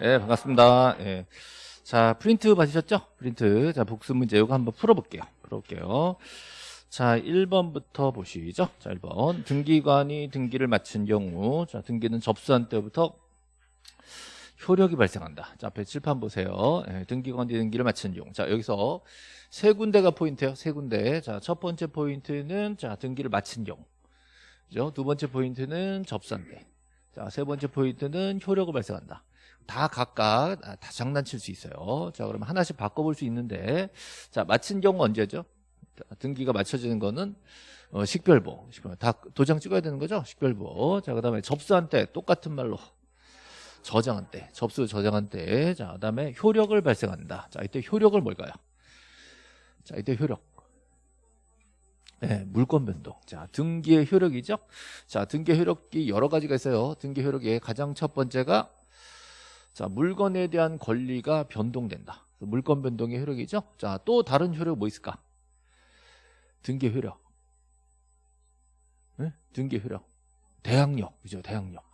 네, 반갑습니다. 예. 자, 프린트 받으셨죠? 프린트. 자, 복습 문제 이거 한번 풀어볼게요. 풀어볼게요. 자, 1번부터 보시죠. 자, 1번. 등기관이 등기를 마친 경우, 자, 등기는 접수한 때부터 효력이 발생한다. 자, 앞에 칠판 보세요. 예, 등기관이 등기를 마친 경우. 자, 여기서 세 군데가 포인트예요. 세 군데. 자, 첫 번째 포인트는 자, 등기를 마친 경우. 그죠? 두 번째 포인트는 접수한 때. 자, 세 번째 포인트는 효력을 발생한다. 다 각각 아, 다 장난칠 수 있어요. 자, 그러면 하나씩 바꿔볼 수 있는데, 자, 마친 경우 언제죠? 등기가 맞춰지는 거는 어, 식별보. 다 도장 찍어야 되는 거죠? 식별보. 자, 그 다음에 접수한 때 똑같은 말로 저장한 때, 접수 저장한 때. 자, 그 다음에 효력을 발생한다. 자, 이때 효력을 뭘까요? 자, 이때 효력. 네, 물권 변동. 자, 등기의 효력이죠? 자, 등기 효력이 여러 가지가 있어요. 등기 효력의 가장 첫 번째가 자, 물건에 대한 권리가 변동된다. 물건 변동의 효력이죠? 자, 또 다른 효력 뭐 있을까? 등기 효력. 네? 등기 효력. 대항력. 그죠? 대항력.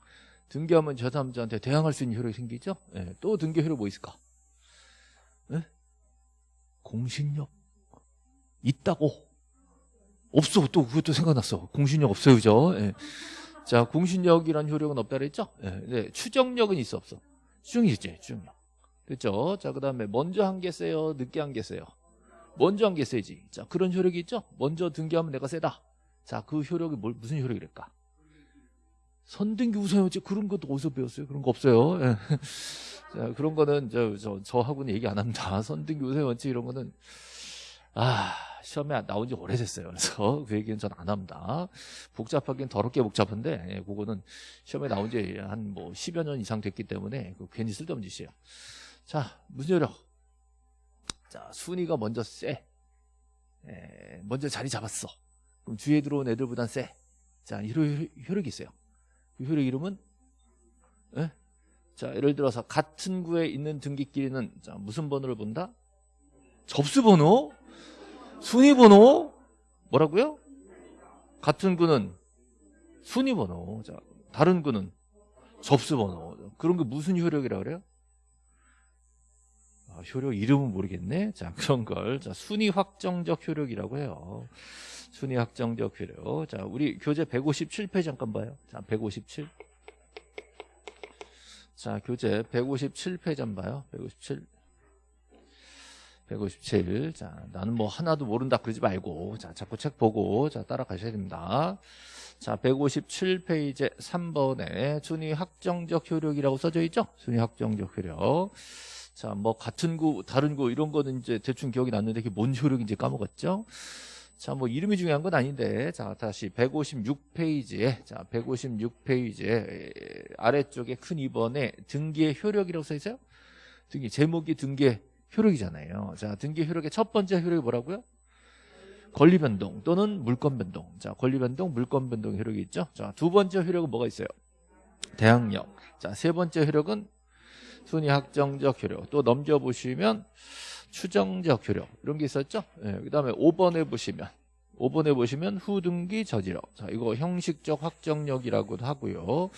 등기하면 저 사람들한테 대항할 수 있는 효력이 생기죠? 네, 또 등기 효력 뭐 있을까? 네? 공신력. 있다고. 없어. 또 그것도 생각났어. 공신력 없어요. 그죠? 네. 자, 공신력이란 효력은 없다 그랬죠? 네. 추정력은 있어 없어? 추정이지, 추정력. 됐죠? 자, 그 다음에 먼저 한게 세요? 늦게 한게 세요? 먼저 한게 세지. 자, 그런 효력이 있죠? 먼저 등기하면 내가 세다. 자, 그 효력이 뭘, 무슨 효력이랄까? 선등기 우선이었지. 그런 것도 어디서 배웠어요? 그런 거 없어요. 예. 자, 그런 거는 저, 저, 저하고는 얘기 안 합니다. 선등기 우선 원칙 이런 거는, 아, 시험에 나온 지 오래됐어요. 그래서 그 얘기는 전 안 합니다. 복잡하긴 더럽게 복잡한데, 예, 그거는 시험에 나온 지 한 뭐 10여 년 이상 됐기 때문에 그 괜히 쓸데없는 짓이에요. 자, 효력? 자, 순위가 먼저 세. 예, 먼저 자리 잡았어. 그럼 주위에 들어온 애들보단 세. 자, 이런 효력이 있어요. 그 효력 이름은? 예? 자, 예를 들어서 같은 구에 있는 등기끼리는 자, 무슨 번호를 본다? 접수 번호? 순위번호? 뭐라고요? 같은 구는 순위번호. 자, 다른 구는 접수번호. 그런 게 무슨 효력이라 그래요? 아, 효력 이름은 모르겠네. 자, 그런 걸. 자, 순위 확정적 효력이라고 해요. 순위 확정적 효력. 자, 우리 교재 157페이지 잠깐 봐요. 자, 157. 자, 교재 157페이지 한번 봐요. 157. 157. 자, 나는 뭐 하나도 모른다 그러지 말고, 자, 자꾸 책 보고, 자, 따라가셔야 됩니다. 자, 157페이지 3번에 순위 확정적 효력이라고 써져 있죠? 순위 확정적 효력. 자, 뭐 같은 구, 다른 구 이런 거는 이제 대충 기억이 났는데 그게 뭔 효력인지 까먹었죠? 자, 뭐 이름이 중요한 건 아닌데 자, 다시 156페이지에 자, 156페이지에 아래쪽에 큰 2번에 등기의 효력이라고 써 있어요? 등기 제목이 등기의 효력이잖아요. 자, 등기 효력의 첫 번째 효력이 뭐라고요? 권리 변동 또는 물권 변동. 자, 권리 변동, 물권 변동 효력이 있죠. 자, 두 번째 효력은 뭐가 있어요? 대항력. 자, 세 번째 효력은 순위 확정적 효력. 또 넘겨 보시면 추정적 효력 이런 게 있었죠. 네, 그다음에 5번에 보시면 5번에 보시면 후등기 저지력. 자, 이거 형식적 확정력이라고도 하고요.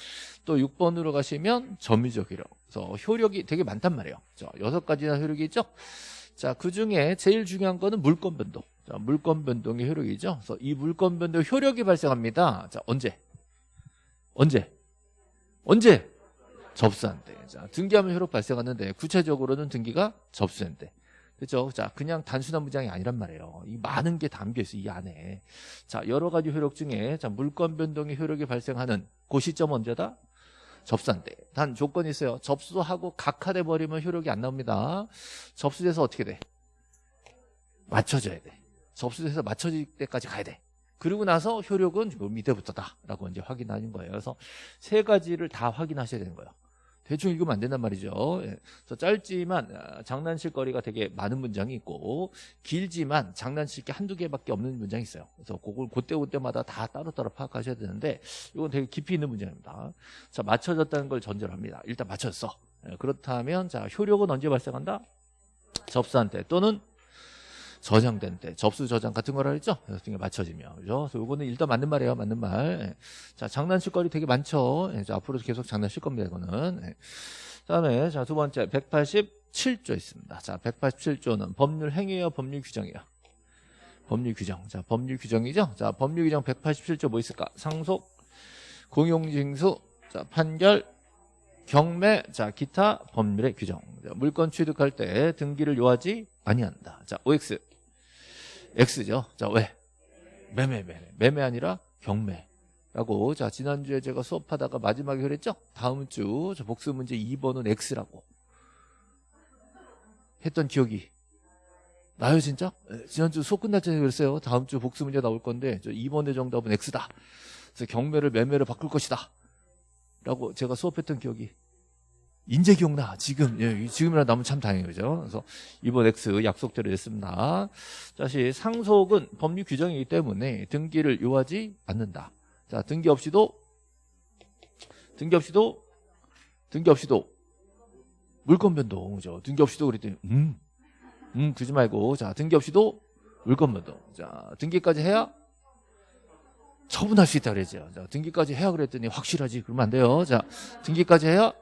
또 6번으로 가시면 점유적 효력. 그래서 효력이 되게 많단 말이에요. 자, 여섯 가지나 효력이 있죠. 자, 그 중에 제일 중요한 거는 물권 변동. 자, 물권 변동의 효력이죠. 그래서 이 물권 변동 효력이 발생합니다. 자, 언제? 언제? 언제? 접수한 때. 자, 등기하면 효력 발생하는데 구체적으로는 등기가 접수한 때. 그죠? 자, 그냥 단순한 문장이 아니란 말이에요. 이 많은 게 담겨 있어, 이 안에. 자, 여러 가지 효력 중에, 자, 물권 변동의 효력이 발생하는 그 시점 언제다? 접수한 때. 단 조건이 있어요. 접수하고 각하돼 버리면 효력이 안 나옵니다. 접수돼서 어떻게 돼? 맞춰져야 돼. 접수돼서 맞춰질 때까지 가야 돼. 그리고 나서 효력은 밑에부터다라고 이제 확인하는 거예요. 그래서 세 가지를 다 확인하셔야 되는 거예요. 대충 읽으면 안 된단 말이죠. 예. 그래서 짧지만 아, 장난칠 거리가 되게 많은 문장이 있고 길지만 장난칠 게 한두 개밖에 없는 문장이 있어요. 그래서 그걸 그때그때마다 다 따로따로 파악하셔야 되는데 이건 되게 깊이 있는 문장입니다. 자, 맞춰졌다는 걸 전제로 합니다. 일단 맞췄어. 예, 그렇다면 자, 효력은 언제 발생한다? 접수한 때 또는 저장된 때 접수 저장 같은 거라 했죠 등에 맞춰지면 그죠 그래서 이거는 일단 맞는 말이에요 맞는 말자 장난칠 거리 되게 많죠 예, 자, 앞으로 계속 장난칠 겁니다 이거는 예. 다음에 자두 번째 187조 있습니다. 자 187조는 법률 행위예요, 법률 규정이에요. 법률 규정. 자 법률 규정이죠. 자 법률 규정 187조 뭐 있을까? 상속, 공용징수, 자 판결, 경매, 자 기타 법률의 규정. 자, 물건 취득할 때 등기를 요하지 아니한다. 자 OX, X죠. 자 왜? 매매 매매 매매 아니라 경매라고. 자 지난주에 제가 수업하다가 마지막에 그랬죠. 다음 주 저 복수 문제 2번은 X라고 했던 기억이 나요 진짜? 네, 지난주 수업 끝날 전에 그랬어요. 다음 주 복수 문제 나올 건데 저 2번의 정답은 X다. 그래서 경매를 매매를 바꿀 것이다. 라고 제가 수업했던 기억이 인제 기억나. 지금 예, 지금이라 나면 참 다행이에요. 그죠? 그래서 이번 X 약속대로 했습니다. 다시 상속은 법률 규정이기 때문에 등기를 요하지 않는다. 자 등기 없이도 등기 없이도 등기 없이도 물건 변동 그죠? 등기 없이도 그랬더니 음, 음 그러지 말고 자 등기 없이도 물건 변동. 자 등기까지 해야 처분할 수 있다 그랬죠. 자, 등기까지 해야 그랬더니 확실하지. 그러면 안 돼요. 자, 등기까지 해야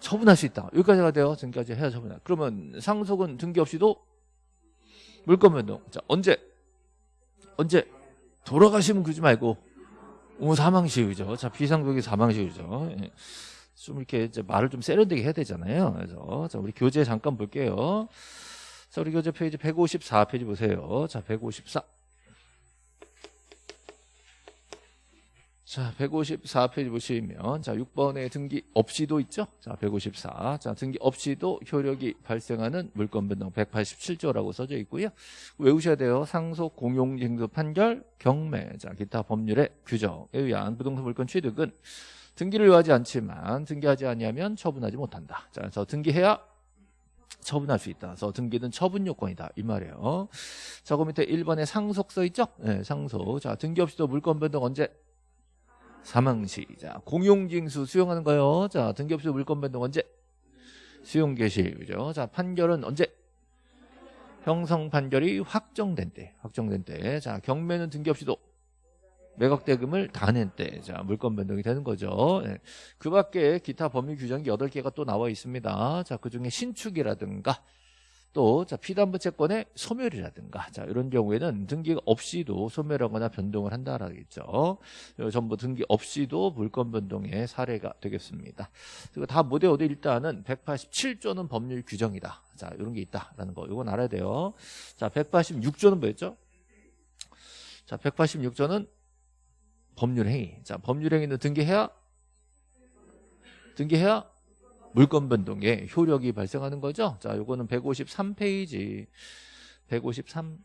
처분할 수 있다. 여기까지가 돼요. 등기까지 해야 처분할. 그러면 상속은 등기 없이도 물건 변동. 자, 언제? 언제? 돌아가시면 그러지 말고 오, 사망시효죠. 자, 비상속이 사망시효죠. 예. 좀 이렇게 이제 말을 좀 세련되게 해야 되잖아요. 그래서 자, 우리 교재 잠깐 볼게요. 자, 우리 교재 페이지 154페이지 보세요. 자, 154. 자, 154페이지 보시면 자, 6번에 등기 없이도 있죠? 자, 154. 자, 등기 없이도 효력이 발생하는 물건 변동 187조라고 써져 있고요. 외우셔야 돼요. 상속 공용 징수 판결 경매. 자, 기타 법률의 규정에 의한 부동산 물건 취득은 등기를 요하지 않지만 등기하지 아니하면 처분하지 못한다. 자, 그래서 등기해야 처분할 수 있다. 그래서 등기는 처분 요건이다. 이 말이에요. 자, 그 밑에 1번에 상속 써 있죠? 네, 상속. 자, 등기 없이도 물건 변동 언제 사망시. 자, 공용징수 수용하는 거요. 자, 등기 없이 물건 변동 언제? 수용 개시. 그죠? 자, 판결은 언제? 형성 판결이 확정된 때. 확정된 때. 자, 경매는 등기 없이도 매각 대금을 다 낸 때. 자, 물건 변동이 되는 거죠. 네. 그 밖에 기타 법률 규정이 8개가 또 나와 있습니다. 자, 그 중에 신축이라든가 또 자, 피담보 채권의 소멸이라든가 자, 이런 경우에는 등기 없이도 소멸하거나 변동을 한다라겠죠. 전부 등기 없이도 물건 변동의 사례가 되겠습니다. 그리고 다 모두 어디 일단은 187조는 법률 규정이다. 자, 이런 게 있다라는 거. 이건 알아야 돼요. 자, 186조는 뭐였죠? 자, 186조는 법률 행위. 자, 법률 행위는 등기해야 등기해야 물건 변동에 효력이 발생하는 거죠. 자, 요거는 153페이지. 153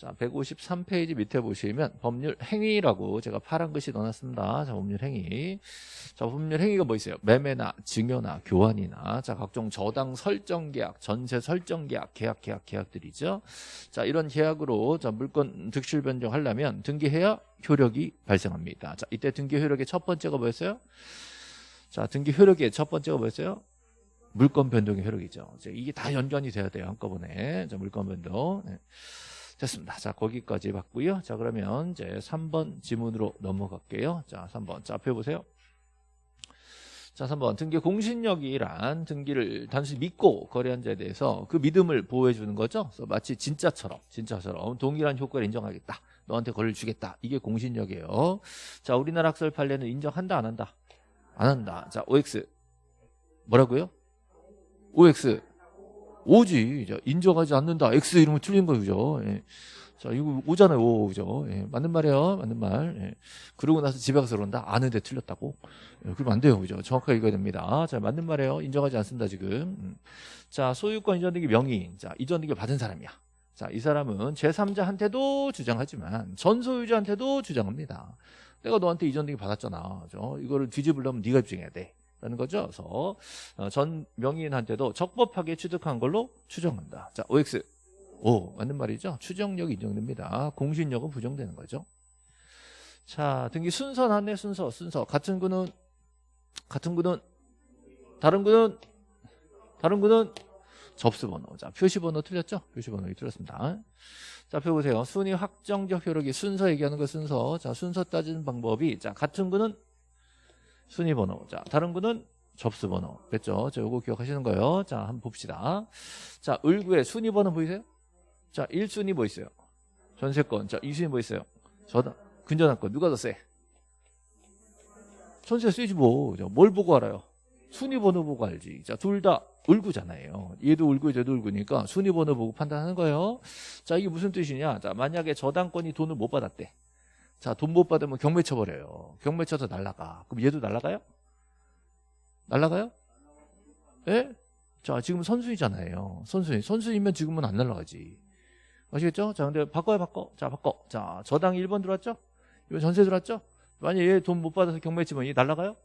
자, 153페이지 밑에 보시면 법률 행위라고 제가 파란 글씨 넣어놨습니다. 자, 법률 행위. 자, 법률 행위가 뭐 있어요? 매매나 증여나 교환이나 자, 각종 저당 설정 계약, 전세 설정 계약, 계약, 계약, 계약들이죠. 자, 이런 계약으로 자, 물건 득실 변경하려면 등기해야 효력이 발생합니다. 자, 이때 등기 효력의 첫 번째가 뭐였어요? 자, 등기 효력의 첫 번째가 뭐였어요? 물건 변동의 효력이죠. 이게 다 연관이 돼야 돼요. 한꺼번에. 자, 물건 변동. 네. 됐습니다. 자, 거기까지 봤고요. 자, 그러면 이제 3번 지문으로 넘어갈게요. 자, 3번. 자, 앞에 보세요. 자, 3번. 등기 공신력이란 등기를 단순히 믿고 거래한 자에 대해서 그 믿음을 보호해 주는 거죠. 그래서 마치 진짜처럼, 진짜처럼 동일한 효과를 인정하겠다. 너한테 거래를 주겠다. 이게 공신력이에요. 자, 우리나라 학설 판례는 인정한다, 안 한다? 안 한다. 자, OX. 뭐라고요? OX. 오지. 인정하지 않는다. X 이러면 틀린 거죠. 예. 자, 이거 오잖아요. 오, 그죠? 예. 맞는 말이에요. 맞는 말. 예. 그러고 나서 집에 가서 그런다. 아는데 틀렸다고? 예. 그러면 안 돼요. 그죠? 정확하게 읽어야 됩니다. 자, 맞는 말이에요. 인정하지 않습니다. 지금. 음. 자, 소유권 이전등기 명의. 자, 이전등기 받은 사람이야. 자, 이 사람은 제3자한테도 주장하지만 전 소유자한테도 주장합니다. 내가 너한테 이전 등기 받았잖아. 그죠? 이거를 뒤집으려면 네가 입증해야 돼. 라는 거죠. 그래서 어, 전 명의인한테도 적법하게 취득한 걸로 추정한다. 자, OX. 오, 맞는 말이죠. 추정력이 인정됩니다. 공신력은 부정되는 거죠. 자, 등기 순서 나왔네, 순서, 순서. 같은 구는, 같은 구는, 다른 구는, 다른 구는 접수번호. 자, 표시번호 틀렸죠? 표시번호 틀렸습니다. 자, 펴보세요. 순위 확정적 효력이 순서 얘기하는 거 순서. 자, 순서 따지는 방법이, 자, 같은 구는 순위 번호. 자, 다른 구는 접수 번호. 됐죠? 자, 요거 기억하시는 거예요. 자, 한번 봅시다. 자, 을구의 순위 번호 보이세요? 자, 1순위 뭐 있어요? 전세권. 자, 2순위 뭐 있어요? 저당, 근저당권. 누가 더 세? 전세 세지 뭐. 자, 뭘 보고 알아요? 순위 번호 보고 알지. 자, 둘 다 을구잖아요. 얘도 을구, 얘도 을구니까 순위 번호 보고 판단하는 거예요. 자, 이게 무슨 뜻이냐? 자, 만약에 저당권이 돈을 못 받았대. 자, 돈 못 받으면 경매 쳐버려요. 경매 쳐서 날라가. 그럼 얘도 날라가요? 날라가요? 예? 자, 지금 선수이잖아요. 선수인. 선수이면 지금은 안 날라가지. 아시겠죠? 자, 근데 바꿔요, 바꿔. 자, 바꿔. 자, 저당 1번 들어왔죠? 이번 전세 들어왔죠? 만약에 얘 돈 못 받아서 경매 치면 얘 날라가요?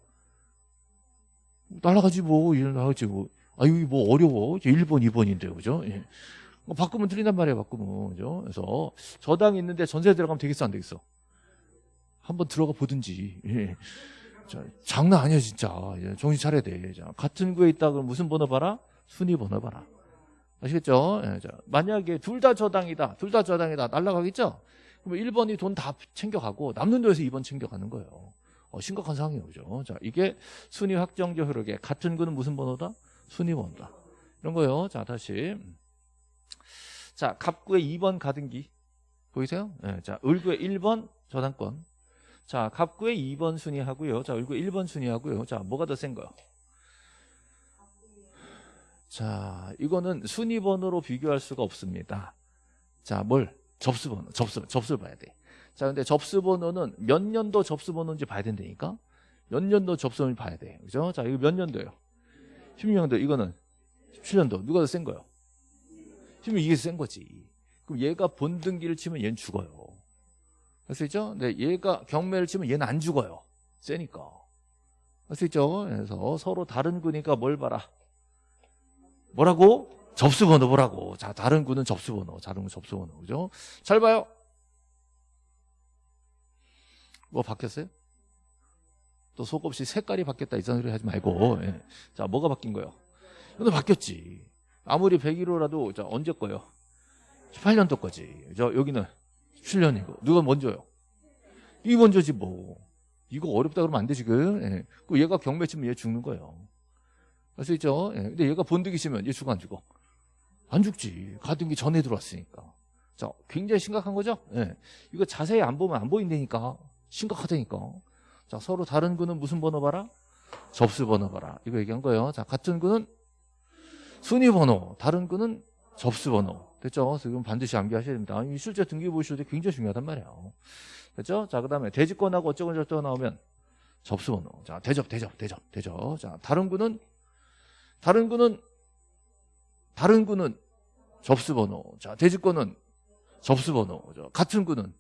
날라가지 뭐, 얘 날라가지 뭐. 아, 여기 뭐 어려워. 1번, 2번인데, 그죠? 예. 뭐 바꾸면 틀린단 말이에요, 바꾸면. 그죠? 그래서 저당 있는데 전세 들어가면 되겠어, 안 되겠어? 한번 들어가 보든지. 예. 자, 장난 아니야, 진짜. 예, 정신 차려야 돼. 자, 같은 구에 있다 그러면 무슨 번호 봐라? 순위 번호 봐라. 아시겠죠? 예, 자, 만약에 둘 다 저당이다. 둘 다 저당이다. 날라가겠죠? 그럼 1번이 돈 다 챙겨가고 남는 돈에서 2번 챙겨가는 거예요. 어, 심각한 상황이에요. 그죠? 자, 이게 순위 확정적 효력에 같은 구는 무슨 번호다? 순위 번호다. 이런 거예요. 자, 다시. 자, 갑구의 2번 가등기. 보이세요? 예, 자, 을구의 1번 저당권. 자, 갑구의 2번 순위 하고요. 자, 을구 1번 순위 하고요. 자, 뭐가 더 센 거요? 자, 이거는 순위 번호로 비교할 수가 없습니다. 자, 뭘? 접수 번호. 접수, 접수를 봐야 돼. 자, 근데 접수 번호는 몇 년도 접수 번호인지 봐야 된다니까? 몇 년도 접수를 봐야 돼. 그죠? 자, 이거 몇 년도예요? 16년도. 이거는 17년도. 누가 더 센 거요? 16 이게 센 거지. 그럼 얘가 본등기를 치면 얘는 죽어요. 할 수 있죠? 근데 얘가 경매를 치면 얘는 안 죽어요. 세니까. 할 수 있죠? 그래서 서로 다른 구니까 뭘 봐라? 뭐라고? 접수번호 보라고. 자, 다른 구는 접수번호. 다른 구 접수번호. 그죠? 잘 봐요. 뭐 바뀌었어요? 또 속없이 색깔이 바뀌었다 이런 소리 하지 말고. 예. 자, 뭐가 바뀐 거예요? 이거 바뀌었지. 아무리 101호라도 자, 언제 거예요? 18년도 거지. 저 여기는 7년이고. 누가 먼저요? 이 먼저지 뭐. 이거 어렵다 그러면 안 돼 지금. 예. 그 얘가 경매 치면 얘 죽는 거예요. 알 수 있죠? 예. 근데 얘가 본득이 치면 얘 죽어 안 죽어? 안 죽지. 가등기 전에 들어왔으니까. 자, 굉장히 심각한 거죠? 예. 이거 자세히 안 보면 안 보인다니까. 심각하다니까. 자, 서로 다른 구는 무슨 번호 봐라? 접수 번호 봐라. 이거 얘기한 거예요. 자, 같은 구는 순위 번호, 다른 구는 접수 번호. 됐죠? 지금 반드시 암기하셔야 됩니다. 이 실제 등기 보실 때 굉장히 중요하단 말이에요. 됐죠? 자, 그 다음에 대지권하고 어쩌고 저쩌고 나오면 접수 번호. 자, 대접, 대접, 대접, 대접. 자, 다른 구는 다른 구는 다른 구는 접수 번호. 자, 대지권은 접수 번호. 자, 같은 구는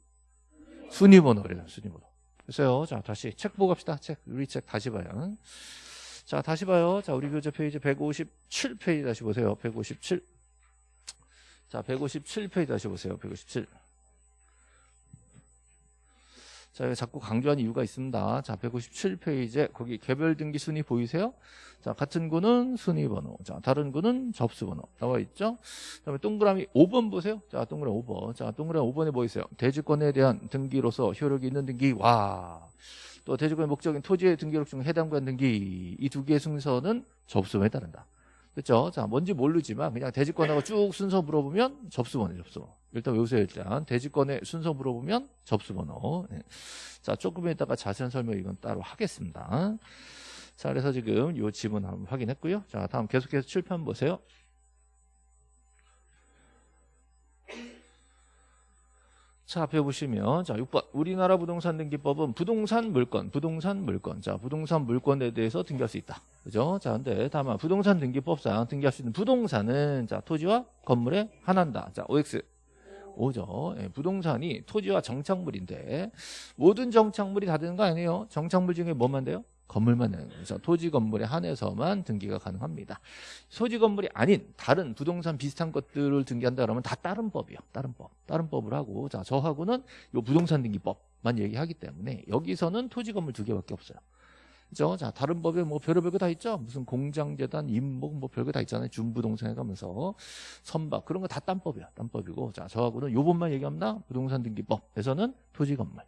순위 번호 그래요. 순위 번호. 됐어요. 자, 다시 책 보고 갑시다. 책, 우리 책 다시 봐요. 자, 다시 봐요. 자, 우리 교재 페이지 157페이지 다시 보세요. 157. 자, 157페이지 다시 보세요. 157. 자, 자꾸 강조한 이유가 있습니다. 자, 157페이지에 거기 개별 등기 순위 보이세요? 자, 같은 구는 순위 번호. 자, 다른 구는 접수 번호. 나와 있죠? 그다음에 동그라미 5번 보세요. 자, 동그라미 5번. 자, 동그라미 5번에 뭐 있어요? 대지권에 대한 등기로서 효력이 있는 등기. 와. 또 대지권의 목적인 토지의 등기록 중 해당관 등기. 이 두 개의 순서는 접수에 따른다. 그렇죠? 자, 뭔지 모르지만 그냥 대지권하고 쭉 순서 물어보면 접수번호, 접수번호. 일단 외우세요, 일단. 대지권의 순서 물어보면 접수번호. 네. 자, 조금 있다가 자세한 설명 이건 따로 하겠습니다. 자, 그래서 지금 이 지문 한번 확인했고요. 자, 다음 계속해서 칠판 보세요. 자, 앞에 보시면 자, 6번. 우리나라 부동산 등기법은 부동산 물건, 부동산 물건. 자, 부동산 물건에 대해서 등기할 수 있다. 그죠? 자, 근데 다만 부동산 등기법상 등기할 수 있는 부동산은 자, 토지와 건물에 한한다. 자, OX. 오죠. 예, 부동산이 토지와 정착물인데 모든 정착물이 다 되는 거 아니에요? 정착물 중에 뭐만 돼요? 건물만 되는 거죠. 토지 건물에 한해서만 등기가 가능합니다. 토지 건물이 아닌 다른 부동산 비슷한 것들을 등기한다 그러면 다 다른 법이요. 다른 법. 다른 법을 하고 자, 저하고는 요 부동산 등기법만 얘기하기 때문에 여기서는 토지 건물 두 개밖에 없어요. 그죠? 자, 다른 법에 뭐 별의별 거 다 있죠? 무슨 공장재단, 임목, 뭐 별거 다 있잖아요. 준부동산 해가면서. 선박, 그런 거 다 딴 법이야. 딴 법이고. 자, 저하고는 요 법만 얘기합니다. 부동산 등기법에서는 토지 건물.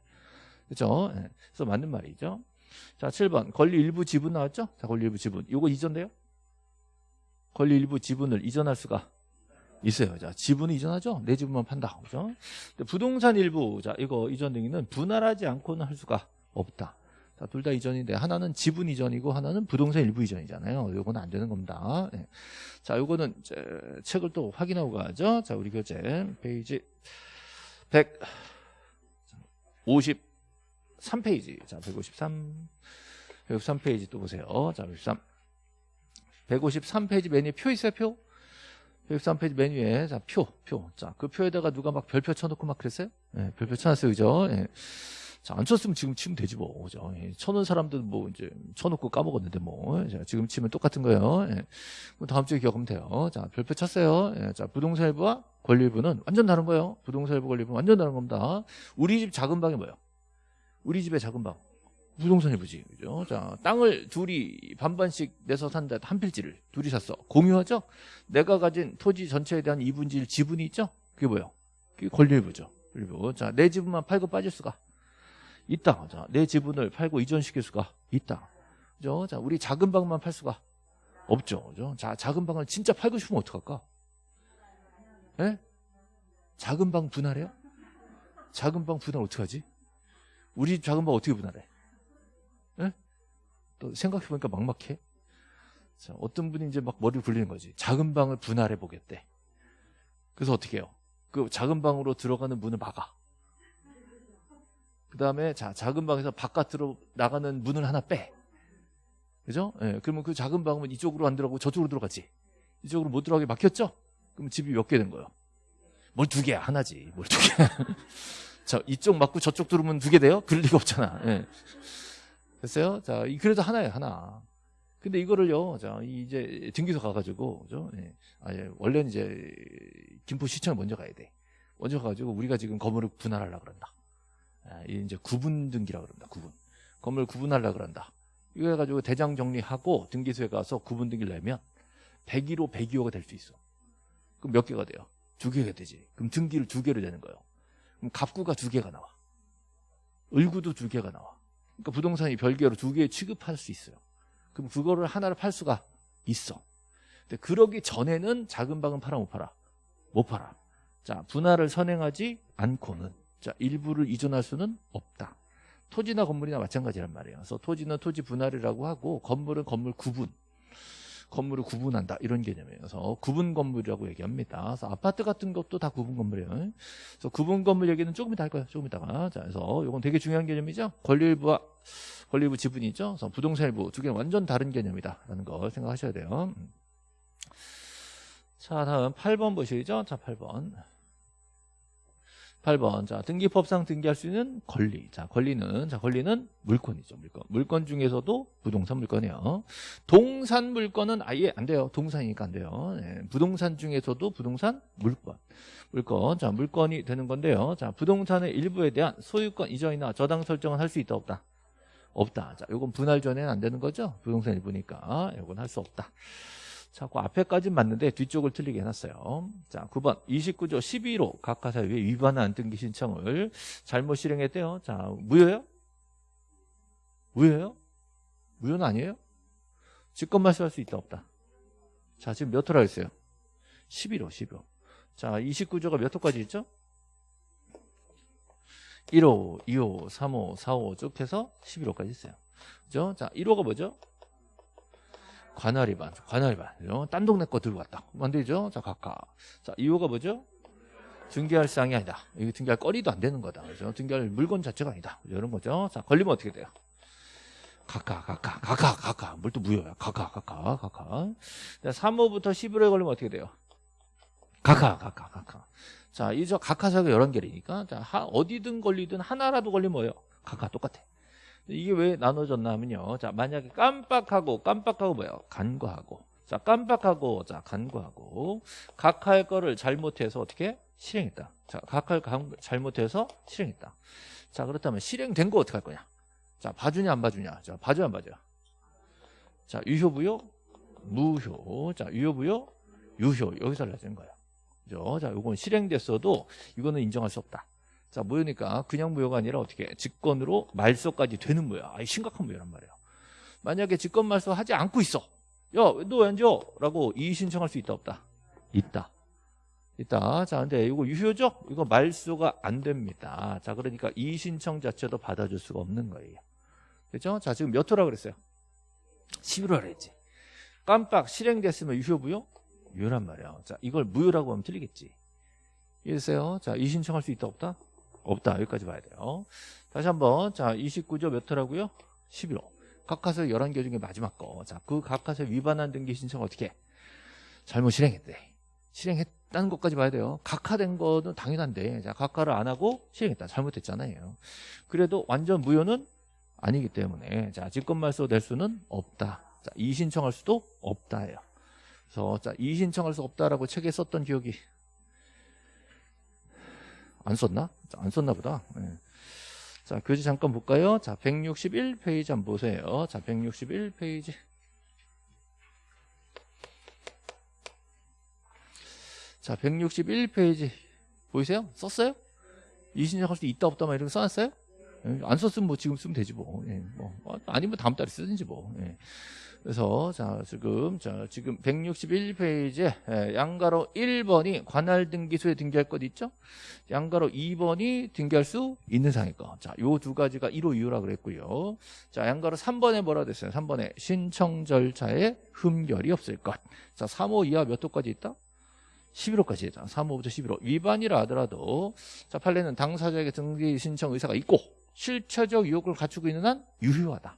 그죠? 예. 그래서 맞는 말이죠. 자, 7번. 권리 일부 지분 나왔죠? 자, 권리 일부 지분. 이거 이전돼요? 권리 일부 지분을 이전할 수가 있어요. 자, 지분을 이전하죠? 내 지분만 판다. 그죠? 부동산 일부, 자, 이거 이전 등기는 분할하지 않고는 할 수가 없다. 자, 둘 다 이전인데 하나는 지분 이전이고 하나는 부동산 일부 이전이잖아요. 요거는 안 되는 겁니다. 예. 자, 요거는 이제 책을 또 확인하고 가죠. 자, 우리 교재 페이지 153페이지. 자, 153 153페이지 또 보세요. 자, 153 153페이지 맨 위에 표 있어요, 표? 103페이지 맨 위에 자, 표, 표. 자, 그 표에다가 누가 막 별표 쳐놓고 막 그랬어요? 예, 별표 쳐놨어요, 그죠? 예. 자, 안 쳤으면 지금 치면 되지 뭐, 그죠? 예, 쳐놓은 사람들 뭐 이제 쳐놓고 까먹었는데 뭐, 자, 지금 치면 똑같은 거예요. 예. 뭐 다음 주에 기억하면 돼요. 자, 별표 쳤어요. 예, 자, 부동산 일부와 권리일부는 완전 다른 거예요. 부동산 일부 권리일부는 완전 다른 겁니다. 우리 집 작은 방이 뭐예요? 우리 집의 작은 방. 부동산 일부지. 그죠? 자, 땅을 둘이 반반씩 내서 산다. 한 필지를 둘이 샀어. 공유하죠? 내가 가진 토지 전체에 대한 이분질 지분이 있죠? 그게 뭐예요? 그게 권리일부죠. 일부. 자, 내 지분만 팔고 빠질 수가 있다. 자, 내 지분을 팔고 이전시킬 수가 있다. 그죠? 자, 우리 작은 방만 팔 수가 없죠. 그죠? 자, 작은 방을 진짜 팔고 싶으면 어떡할까? 예? 작은 방 분할해요? 작은 방 분할 어떡하지? 우리 집 작은 방 어떻게 분할해? 예? 또 생각해보니까 막막해. 자, 어떤 분이 이제 막 머리를 굴리는 거지. 작은 방을 분할해 보겠대. 그래서 어떻게 해요? 그 작은 방으로 들어가는 문을 막아. 그 다음에 자 작은 방에서 바깥으로 나가는 문을 하나 빼. 그죠? 예, 그러면 그 작은 방은 이쪽으로 안 들어가고 저쪽으로 들어가지. 이쪽으로 못 들어가게 막혔죠? 그럼 집이 몇 개 된 거예요? 뭘 두 개야? 하나지. 뭘 두 개. 자, 이쪽 맞고 저쪽 들어오면 두 개 돼요? 그럴 리가 없잖아. 예. 됐어요? 자, 이- 그래도 하나예요, 하나. 근데 이거를요, 자, 이제 등기소 가가지고, 그죠? 예. 아, 예. 원래는 이제 김포시청에 먼저 가야 돼. 먼저 가가지고 우리가 지금 건물을 분할하려고 그런다. 아, 이 이제 구분 등기라 그런다. 구분. 건물 구분하려고 그런다. 이거 해가지고 대장 정리하고 등기소에 가서 구분 등기를 내면 101호, 102호가 될 수 있어. 그럼 몇 개가 돼요? 두 개가 되지. 그럼 등기를 두 개로 되는 거예요. 그럼 갑구가 두 개가 나와. 을구도 두 개가 나와. 그러니까 부동산이 별개로 두 개 취급할 수 있어요. 그럼 그거를 하나를 팔 수가 있어. 근데 그러기 전에는 작은 방은 팔아 못 팔아? 못 팔아. 자, 분할을 선행하지 않고는 자, 일부를 이전할 수는 없다. 토지나 건물이나 마찬가지란 말이에요. 그래서 토지는 토지 분할이라고 하고 건물은 건물 구분. 건물을 구분한다 이런 개념이에요. 그래서 구분 건물이라고 얘기합니다. 그래서 아파트 같은 것도 다 구분 건물이에요. 그래서 구분 건물 얘기는 조금 이따 할 거예요. 조금 이따가. 자, 그래서 이건 되게 중요한 개념이죠. 권리일부와 권리일부 지분이죠. 그래서 부동산 일부 두 개는 완전 다른 개념이다라는 걸 생각하셔야 돼요. 음. 자, 다음 8번 보시죠. 자, 8번. 8번. 자, 등기법상 등기할 수 있는 권리. 자, 권리는, 자, 권리는 물건이죠. 물건. 물건 중에서도 부동산 물건이에요. 동산 물건은 아예 안 돼요. 동산이니까 안 돼요. 예, 부동산 중에서도 부동산 물건. 물건. 자, 물건이 되는 건데요. 자, 부동산의 일부에 대한 소유권 이전이나 저당 설정은 할 수 있다, 없다? 없다. 자, 요건 분할 전에는 안 되는 거죠. 부동산 일부니까. 요건 할 수 없다. 자, 그 앞에까지는 맞는데 뒤쪽을 틀리게 해놨어요. 자, 9번 29조 12로 각하사유에 위반한 등기 신청을 잘못 실행했대요. 자, 무효예요? 무효예요? 무효는 아니에요? 직권 말소할 수 있다 없다? 자, 지금 몇 호라 했어요? 11호, 11호. 자, 29조가 몇 호까지 있죠? 1호, 2호, 3호, 4호 쭉 해서 11호까지 있어요. 그죠? 자, 1호가 뭐죠? 관할 위반, 관할 위반. 그죠? 딴 동네 거 들고 왔다. 그럼 안 되죠? 자, 각각. 자, 2호가 뭐죠? 등기할 사항이 아니다. 이거 등기할 거리도 안 되는 거다. 그죠? 등기할 물건 자체가 아니다. 이런 거죠. 자, 걸리면 어떻게 돼요? 각각, 각각, 각각, 각각. 뭘또 무효야. 각각, 각각, 각각. 자, 3호부터 11호에 걸리면 어떻게 돼요? 각각, 각각, 각각. 자, 이저 각하사가 11개니까, 자, 하, 어디든 걸리든 하나라도 걸리면 뭐예요? 각각 똑같아. 이게 왜 나눠졌나 하면요. 자, 만약에 깜빡하고, 깜빡하고 뭐예요? 간과하고. 자, 깜빡하고, 자, 간과하고. 각할 거를 잘못해서 어떻게? 실행했다. 자, 각할 감- 잘못해서 실행했다. 자, 그렇다면 실행된 거 어떻게 할 거냐? 자, 봐주냐, 안 봐주냐? 자, 봐줘, 안 봐줘? 자, 유효부요? 무효. 자, 유효부요? 유효. 여기서 달라지는 거예요. 그죠? 자, 요건 실행됐어도 이거는 인정할 수 없다. 자, 무효니까 그냥 무효가 아니라 어떻게 직권으로 말소까지 되는 무효야. 아, 심각한 무효란 말이에요. 만약에 직권 말소 하지 않고 있어. 야, 너 왜 안 줘? 라고 이의 신청할 수 있다 없다? 있다. 있다. 자, 근데 이거 유효죠? 이거 말소가 안 됩니다. 자, 그러니까 이의 신청 자체도 받아줄 수가 없는 거예요. 그죠? 자, 지금 몇 호라 그랬어요? 11호라 그랬지. 깜빡 실행됐으면 유효 무효? 유효란 말이야. 자, 이걸 무효라고 하면 틀리겠지. 이해되세요? 자, 이의 신청할 수 있다 없다? 없다. 여기까지 봐야 돼요. 다시 한번. 자, 29조 몇 호라고요? 11호. 각하서 11개 중에 마지막 거. 자, 그 각하서 위반한 등기 신청 어떻게? 해? 잘못 실행했대. 실행했다는 것까지 봐야 돼요. 각하된 거는 당연한데, 자, 각하를 안 하고 실행했다. 잘못했잖아요. 그래도 완전 무효는 아니기 때문에, 자, 직권말소 될 수는 없다. 자, 이의 신청할 수도 없다예요. 그래서, 자, 이의 신청할 수 없다라고 책에 썼던 기억이 안 썼나? 자, 안 썼나 보다. 예. 자, 교재 잠깐 볼까요? 자, 161페이지 한번 보세요. 자, 161페이지. 자, 161페이지. 보이세요? 썼어요? 이신청할 수 있다 없다 막거 써놨어요? 예, 안 썼으면 뭐 지금 쓰면 되지 뭐. 예, 뭐. 어, 아니면 다음 달에 쓰든지 뭐. 예. 그래서 자 지금 자 지금 161페이지에 예, 양가로 1번이 관할 등기소에 등기할 것 있죠? 양가로 2번이 등기할 수 있는 상의 거. 자, 요 두 가지가 1호 이유라 그랬고요. 자, 양가로 3번에 뭐라 됐어요? 3번에 신청 절차에 흠결이 없을 것. 자, 3호 이하 몇 호까지 있다? 11호까지 있다. 3호부터 11호. 위반이라 하더라도 자, 판례는 당사자에게 등기 신청 의사가 있고 실체적 유혹을 갖추고 있는 한 유효하다.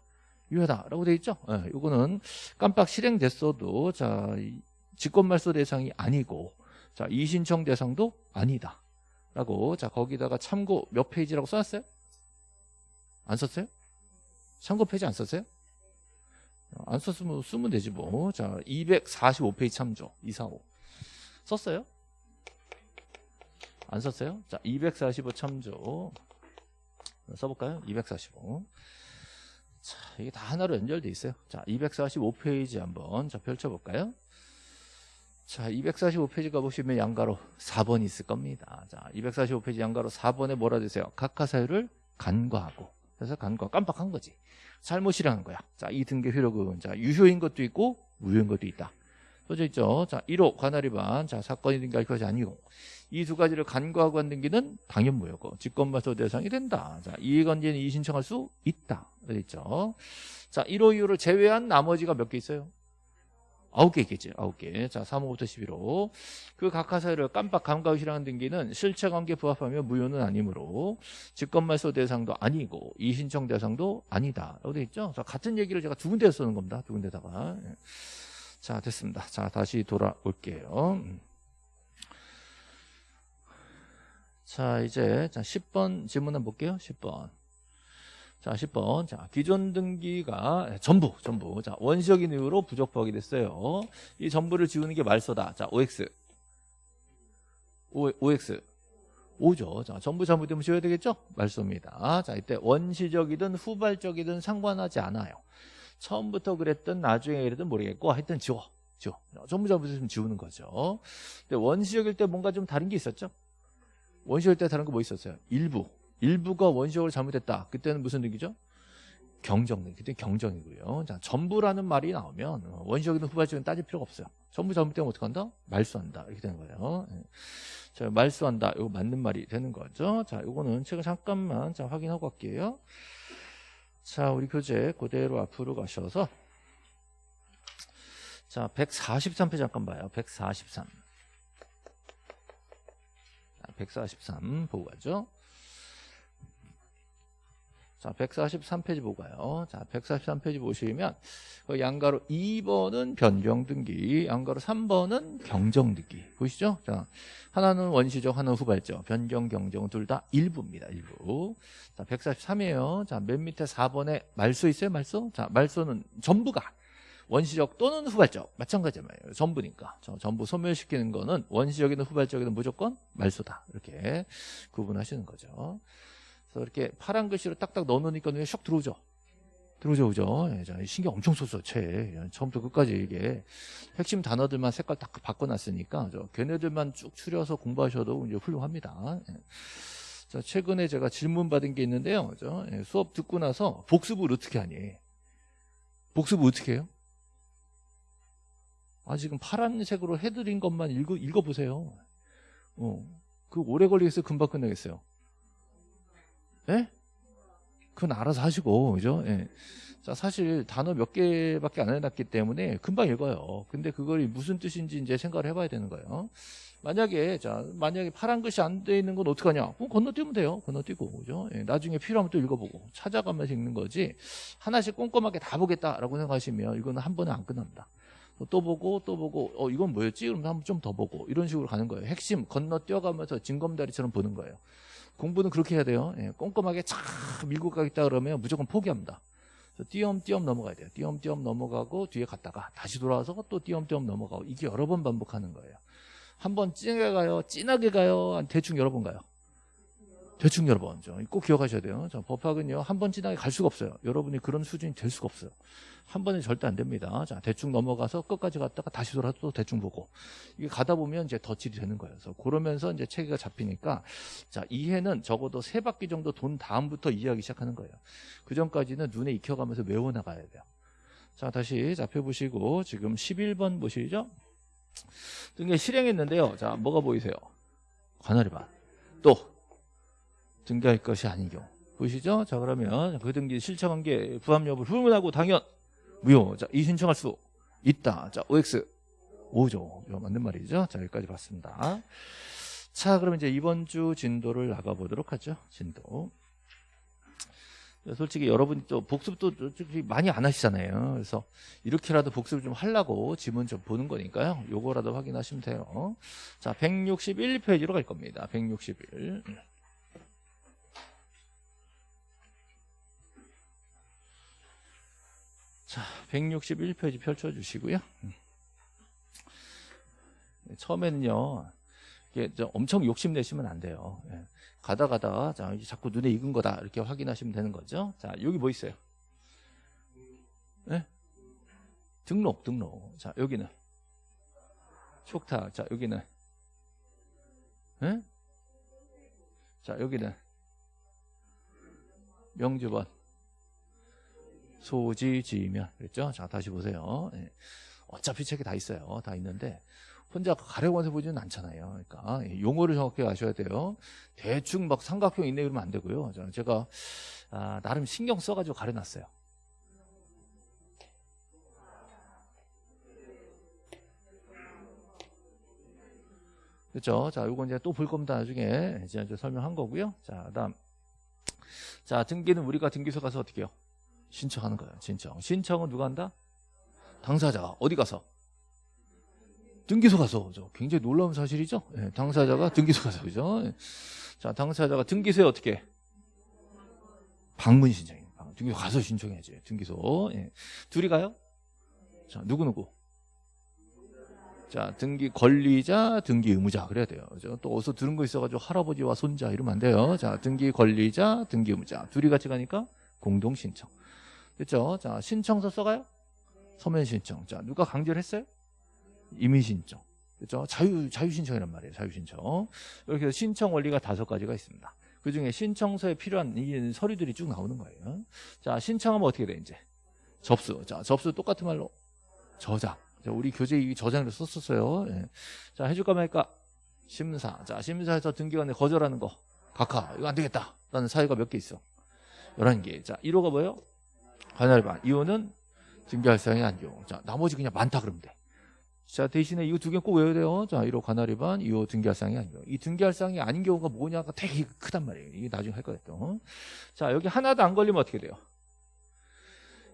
유효하다라고 돼 있죠. 예, 요거는 깜빡 실행됐어도 자 직권말소 대상이 아니고 자 이신청 대상도 아니다라고 자 거기다가 참고 몇 페이지라고 써놨어요? 안 썼어요? 참고 페이지 안 썼어요? 안 썼으면 쓰면 되지 뭐. 자 245페이지 참조 245 썼어요? 안 썼어요? 자245 참조 써볼까요? 245 자, 이게 다 하나로 연결돼 있어요. 자, 245페이지 한번 자, 펼쳐볼까요? 자, 245페이지 가보시면 양가로 4번이 있을 겁니다. 자, 245페이지 양괄호 4번에 뭐라 되세요? 각하 사유를 간과하고. 그래서 간과 깜빡한 거지. 잘못 실행한 거야. 자, 이 등기 효력은 자, 유효인 것도 있고 무효인 것도 있다. 써져 있죠. 자, 1호 관할 위반. 자, 사건이 등기할 것이 아니고 이 두 가지를 간과하고 한 등기는 당연 무효고 직권말소 대상이 된다. 자, 이해관계는 이의 신청할 수 있다. 있죠. 자, 1호 이유를 제외한 나머지가 몇 개 있어요? 아홉 개 있겠지. 아홉 개. 자, 3호부터 11호. 그 각하 사유를 깜빡 감가 실행한 등기는 실체관계 부합하며 무효는 아니므로 직권말소 대상도 아니고 이신청 대상도 아니다. 라고 돼 있죠. 자, 같은 얘기를 제가 두 군데에 쓰는 겁니다. 두 군데다가. 예. 자, 됐습니다. 자, 다시 돌아올게요. 자, 이제 자, 10번 질문 한번 볼게요. 10번. 자, 10번. 자, 기존 등기가 전부, 전부. 자, 원시적인 이유로 부적법하게 됐어요. 이 전부를 지우는 게 말소다. 자, OX. O, OX. 5죠. 자, 전부 잘못되면 지워야 되겠죠? 말소입니다. 자, 이때 원시적이든 후발적이든 상관하지 않아요. 처음부터 그랬든 나중에 이랬든 모르겠고 하여튼 지워. 지워. 전부 잘못했으면 지우는 거죠. 근데 원시적일 때 뭔가 좀 다른 게 있었죠? 원시적일 때 다른 거 뭐 있었어요? 일부. 일부가 원시적으로 잘못했다. 그때는 무슨 등기죠? 경정, 그때 경정이고요. 자, 전부라는 말이 나오면 원시적이든 후발적이든 따질 필요가 없어요. 전부 잘못되면 어떻게 한다? 말소한다. 이렇게 되는 거예요. 예. 자, 말소한다. 이거 맞는 말이 되는 거죠. 자, 이거는 제가 잠깐만 자, 확인하고 갈게요. 자, 우리 교재 그대로 앞으로 가셔서 자, 143페이지 잠깐 봐요. 143. 143 보고 가죠. 자, 143페이지 보고 가요. 자, 143페이지 보시면 그 양가로 2번은 변경등기, 양가로 3번은 경정등기. 보시죠? 자, 하나는 원시적, 하나는 후발적. 변경, 경정 둘 다 일부입니다. 일부. 자, 143이에요. 자, 맨 밑에 4번에 말소 있어요? 말소? 자, 말소는 전부가 원시적 또는 후발적 마찬가지예요. 전부니까. 저 전부 소멸시키는 거는 원시적이든 후발적이든 무조건 말소다. 이렇게 구분하시는 거죠. 그래서 이렇게 파란 글씨로 딱딱 넣어놓으니까 눈에 샥 들어오죠. 들어오죠, 그죠? 예, 신경 엄청 썼어, 채. 처음부터 끝까지 이게 핵심 단어들만 색깔 딱 바꿔놨으니까 저 걔네들만 쭉 추려서 공부하셔도 이제 훌륭합니다. 예. 자, 최근에 제가 질문 받은 게 있는데요. 그죠? 예, 수업 듣고 나서 복습을 어떻게 하니? 복습을 어떻게 해요? 아, 지금 파란색으로 해드린 것만 읽어, 읽어보세요. 어, 그 오래 걸리겠어요? 금방 끝나겠어요? 예? 그건 알아서 하시고, 그죠? 예. 자, 사실 단어 몇 개밖에 안 해놨기 때문에 금방 읽어요. 근데 그걸 무슨 뜻인지 이제 생각을 해봐야 되는 거예요. 만약에, 자, 만약에 파란 글씨 안 돼 있는 건 어떡하냐? 그럼 건너뛰면 돼요. 건너뛰고, 그죠? 예, 나중에 필요하면 또 읽어보고, 찾아가면서 읽는 거지, 하나씩 꼼꼼하게 다 보겠다라고 생각하시면 이거는 한 번에 안 끝납니다. 또 보고 또 보고 어 이건 뭐였지? 그러면 한번 좀 더 보고 이런 식으로 가는 거예요. 핵심 건너뛰어가면서 징검다리처럼 보는 거예요. 공부는 그렇게 해야 돼요. 예, 꼼꼼하게 쫙 밀고 가겠다 그러면 무조건 포기합니다. 띄엄띄엄 넘어가야 돼요. 띄엄띄엄 넘어가고 뒤에 갔다가 다시 돌아와서 또 띄엄띄엄 넘어가고 이게 여러 번 반복하는 거예요. 한번 진하게 가요? 진하게 가요? 대충 여러 번 가요? 대충 여러 번. 꼭 기억하셔야 돼요. 자, 법학은요, 한번 진하게 갈 수가 없어요. 여러분이 그런 수준이 될 수가 없어요. 한 번에 절대 안 됩니다. 자, 대충 넘어가서 끝까지 갔다가 다시 돌아서 또 대충 보고. 이게 가다 보면 이제 덧칠이 되는 거예요. 그래서 그러면서 이제 체계가 잡히니까, 자, 이해는 적어도 세 바퀴 정도 돈 다음부터 이해하기 시작하는 거예요. 그 전까지는 눈에 익혀가면서 외워 나가야 돼요. 자, 다시 잡혀 보시고, 지금 11번 보시죠? 등에 실행했는데요. 자, 뭐가 보이세요? 관할이 반. 또, 등기할 것이 경우. 보시죠? 자, 그러면 그 등기 실천한 게 부합 여부를 불문하고 당연 무효. 자, 이 신청할 수 있다. 자, OX 5죠. 이거 맞는 말이죠. 자, 여기까지 봤습니다. 자, 그럼 이제 이번 주 진도를 나가보도록 하죠. 진도. 솔직히 여러분이 또 복습도 많이 안 하시잖아요. 그래서 이렇게라도 복습을 좀 하려고 지문 좀 보는 거니까요. 요거라도 확인하시면 돼요. 자, 161페이지로 갈 겁니다. 161. 자, 161페이지 펼쳐주시고요. 음. 처음에는요, 이게 엄청 욕심내시면 안 돼요. 예. 가다 가다, 자, 자꾸 눈에 익은 거다. 이렇게 확인하시면 되는 거죠. 자, 여기 뭐 있어요? 네? 등록, 등록. 자, 여기는. 촉탁. 자, 여기는. 네? 자, 여기는. 명주번. 소지지면 그랬죠? 자 다시 보세요. 예. 어차피 책에 다 있어요. 다 있는데 혼자 가려고해서 보지는 않잖아요. 그러니까 용어를 정확히 아셔야 돼요. 대충 막 삼각형 있네 이러면 안 되고요. 제가 아, 나름 신경 써가지고 가려놨어요. 그렇죠? 자, 이거 이제 또 볼 겁니다. 나중에 이제 설명한 거고요. 자, 그다음 자 등기는 우리가 등기소 가서 어떻게 해요? 신청하는 거예요. 신청. 신청은 누가 한다? 당사자가 어디 가서? 등기소 가서. 죠 굉장히 놀라운 사실이죠. 네, 당사자가 등기소 가서 그죠? 네. 자, 당사자가 등기소에 어떻게? 방문 신청이에요. 등기소 가서 신청해야지. 등기소. 네. 둘이 가요? 자, 누구 누구? 자, 등기 권리자, 등기 의무자 그래야 돼요. 그죠? 또 어디서 들은 거 있어가지고 할아버지와 손자 이러면 안 돼요. 자, 등기 권리자, 등기 의무자 둘이 같이 가니까 공동 신청. 그렇죠? 자, 신청서 써가요? 서면 신청. 자, 누가 강제를 했어요? 이미 신청. 그렇죠? 자유 자유 신청이란 말이에요. 자유 신청. 이렇게 신청 원리가 다섯 가지가 있습니다. 그 중에 신청서에 필요한 이 서류들이 쭉 나오는 거예요. 자, 신청하면 어떻게 돼 이제? 접수. 자, 접수 똑같은 말로 저장. 자, 우리 교재 이 저장을 썼었어요. 예. 자, 해줄까 말까? 심사. 자, 심사에서 등기관에 거절하는 거. 각하. 이거 안 되겠다. 라는 사유가 몇 개 있어? 11개. 자, 1호가 뭐예요? 관할반. 이호는 등기할사항이 아니죠. 자, 나머지 그냥 많다 그러면 돼. 자, 대신에 이거 두 개 꼭 외워야 돼요. 자, 1호 관할위반, 2호 등기할사항이 아니죠. 이 등기할사항이 아닌 경우가 뭐냐가 되게 크단 말이에요. 이게 나중에 할 거예요. 또. 자, 여기 하나도 안 걸리면 어떻게 돼요?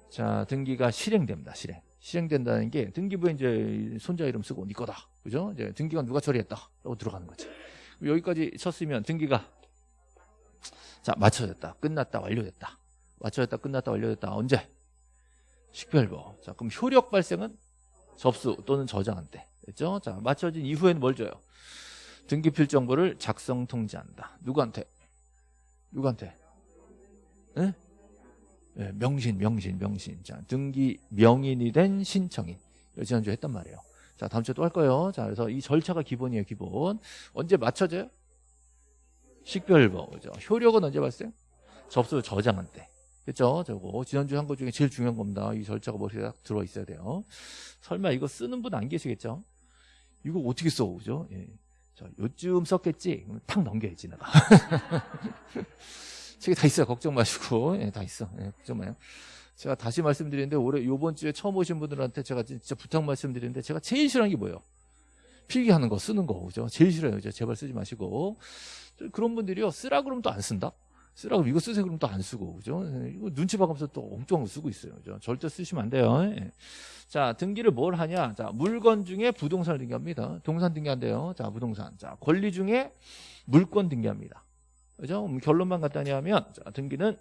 자, 등기가 실행됩니다. 실행. 실행된다는 게 등기부에 이제 손자 이름 쓰고 네 거다. 그죠? 이제 등기가 누가 처리했다. 라고 들어가는 거지. 여기까지 쳤으면 등기가 자, 맞춰졌다. 끝났다. 완료됐다. 맞춰졌다 끝났다 완료됐다 언제? 식별보 자 그럼 효력 발생은 접수 또는 저장한테 됐죠? 자 맞춰진 이후에는 뭘 줘요? 등기필 정보를 작성 통지한다 누구한테? 누구한테? 네? 네, 명신 명신 명신 자 등기 명인이 된 신청인 지난주에 했단 말이에요 자 다음 주에 또 할 거예요 자 그래서 이 절차가 기본이에요 기본 언제 맞춰져요? 식별보. 그죠? 효력은 언제 봤어요? 접수 저장한 때. 그죠? 저거 지난주에 한 것 중에 제일 중요한 겁니다. 이 절차가 머리에 딱 들어 있어야 돼요. 설마 이거 쓰는 분 안 계시겠죠? 이거 어떻게 써, 그죠? 예. 자, 요쯤 썼겠지? 탁 넘겨야지, 내가. 책에 다 있어요. 걱정 마시고. 예, 다 있어. 예, 걱정 마요. 제가 다시 말씀드리는데, 올해, 요번 주에 처음 오신 분들한테 제가 진짜 부탁 말씀드리는데, 제가 제일 싫어하는 게 뭐예요? 필기하는 거, 쓰는 거, 그죠? 제일 싫어요. 그죠? 제발 쓰지 마시고. 그런 분들이요, 쓰라 그러면 또 안 쓴다? 쓰라 그러면 이거 쓰세요 그러면 또안 쓰고, 그죠? 예, 이거 눈치 봐가면서 또 엉뚱한 거 쓰고 있어요. 그죠? 절대 쓰시면 안 돼요. 예. 자, 등기를 뭘 하냐? 자, 물건 중에 부동산을 등기합니다. 동산 등기한대요. 자, 부동산. 자, 권리 중에 물권 등기합니다. 그죠? 그럼 결론만 간단히 하면, 자, 등기는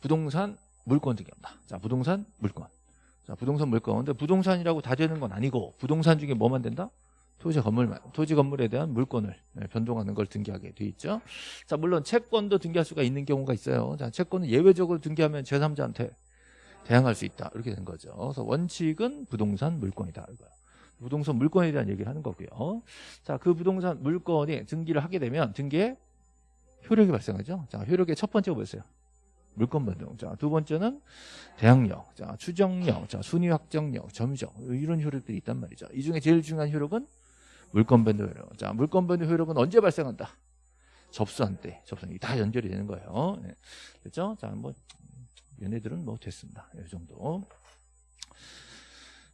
부동산 물권 등기합니다. 자, 부동산 물권. 자, 부동산 물권. 근데 부동산이라고 다 되는 건 아니고, 부동산 중에 뭐만 된다? 토지 건물만, 토지 건물에 대한 물권을 네, 변동하는 걸 등기하게 돼 있죠. 자, 물론 채권도 등기할 수가 있는 경우가 있어요. 자, 채권은 예외적으로 등기하면 제3자한테 대항할 수 있다. 이렇게 된 거죠. 그래서 원칙은 부동산 물권이다. 이거요. 부동산 물권에 대한 얘기를 하는 거고요. 자, 그 부동산 물건이 등기를 하게 되면 등기에 효력이 발생하죠. 자, 효력의 첫 번째가 뭐였어요? 물권 변동. 자, 두 번째는 대항력, 자, 추정력, 자, 순위 확정력, 점유적 이런 효력들이 있단 말이죠. 이 중에 제일 중요한 효력은 물권 변동 효력. 자, 물권 변동 효력은 언제 발생한다? 접수한 때, 접수한 다 연결이 되는 거예요. 네. 그렇죠? 자, 뭐 얘네들은 뭐 됐습니다. 이 정도.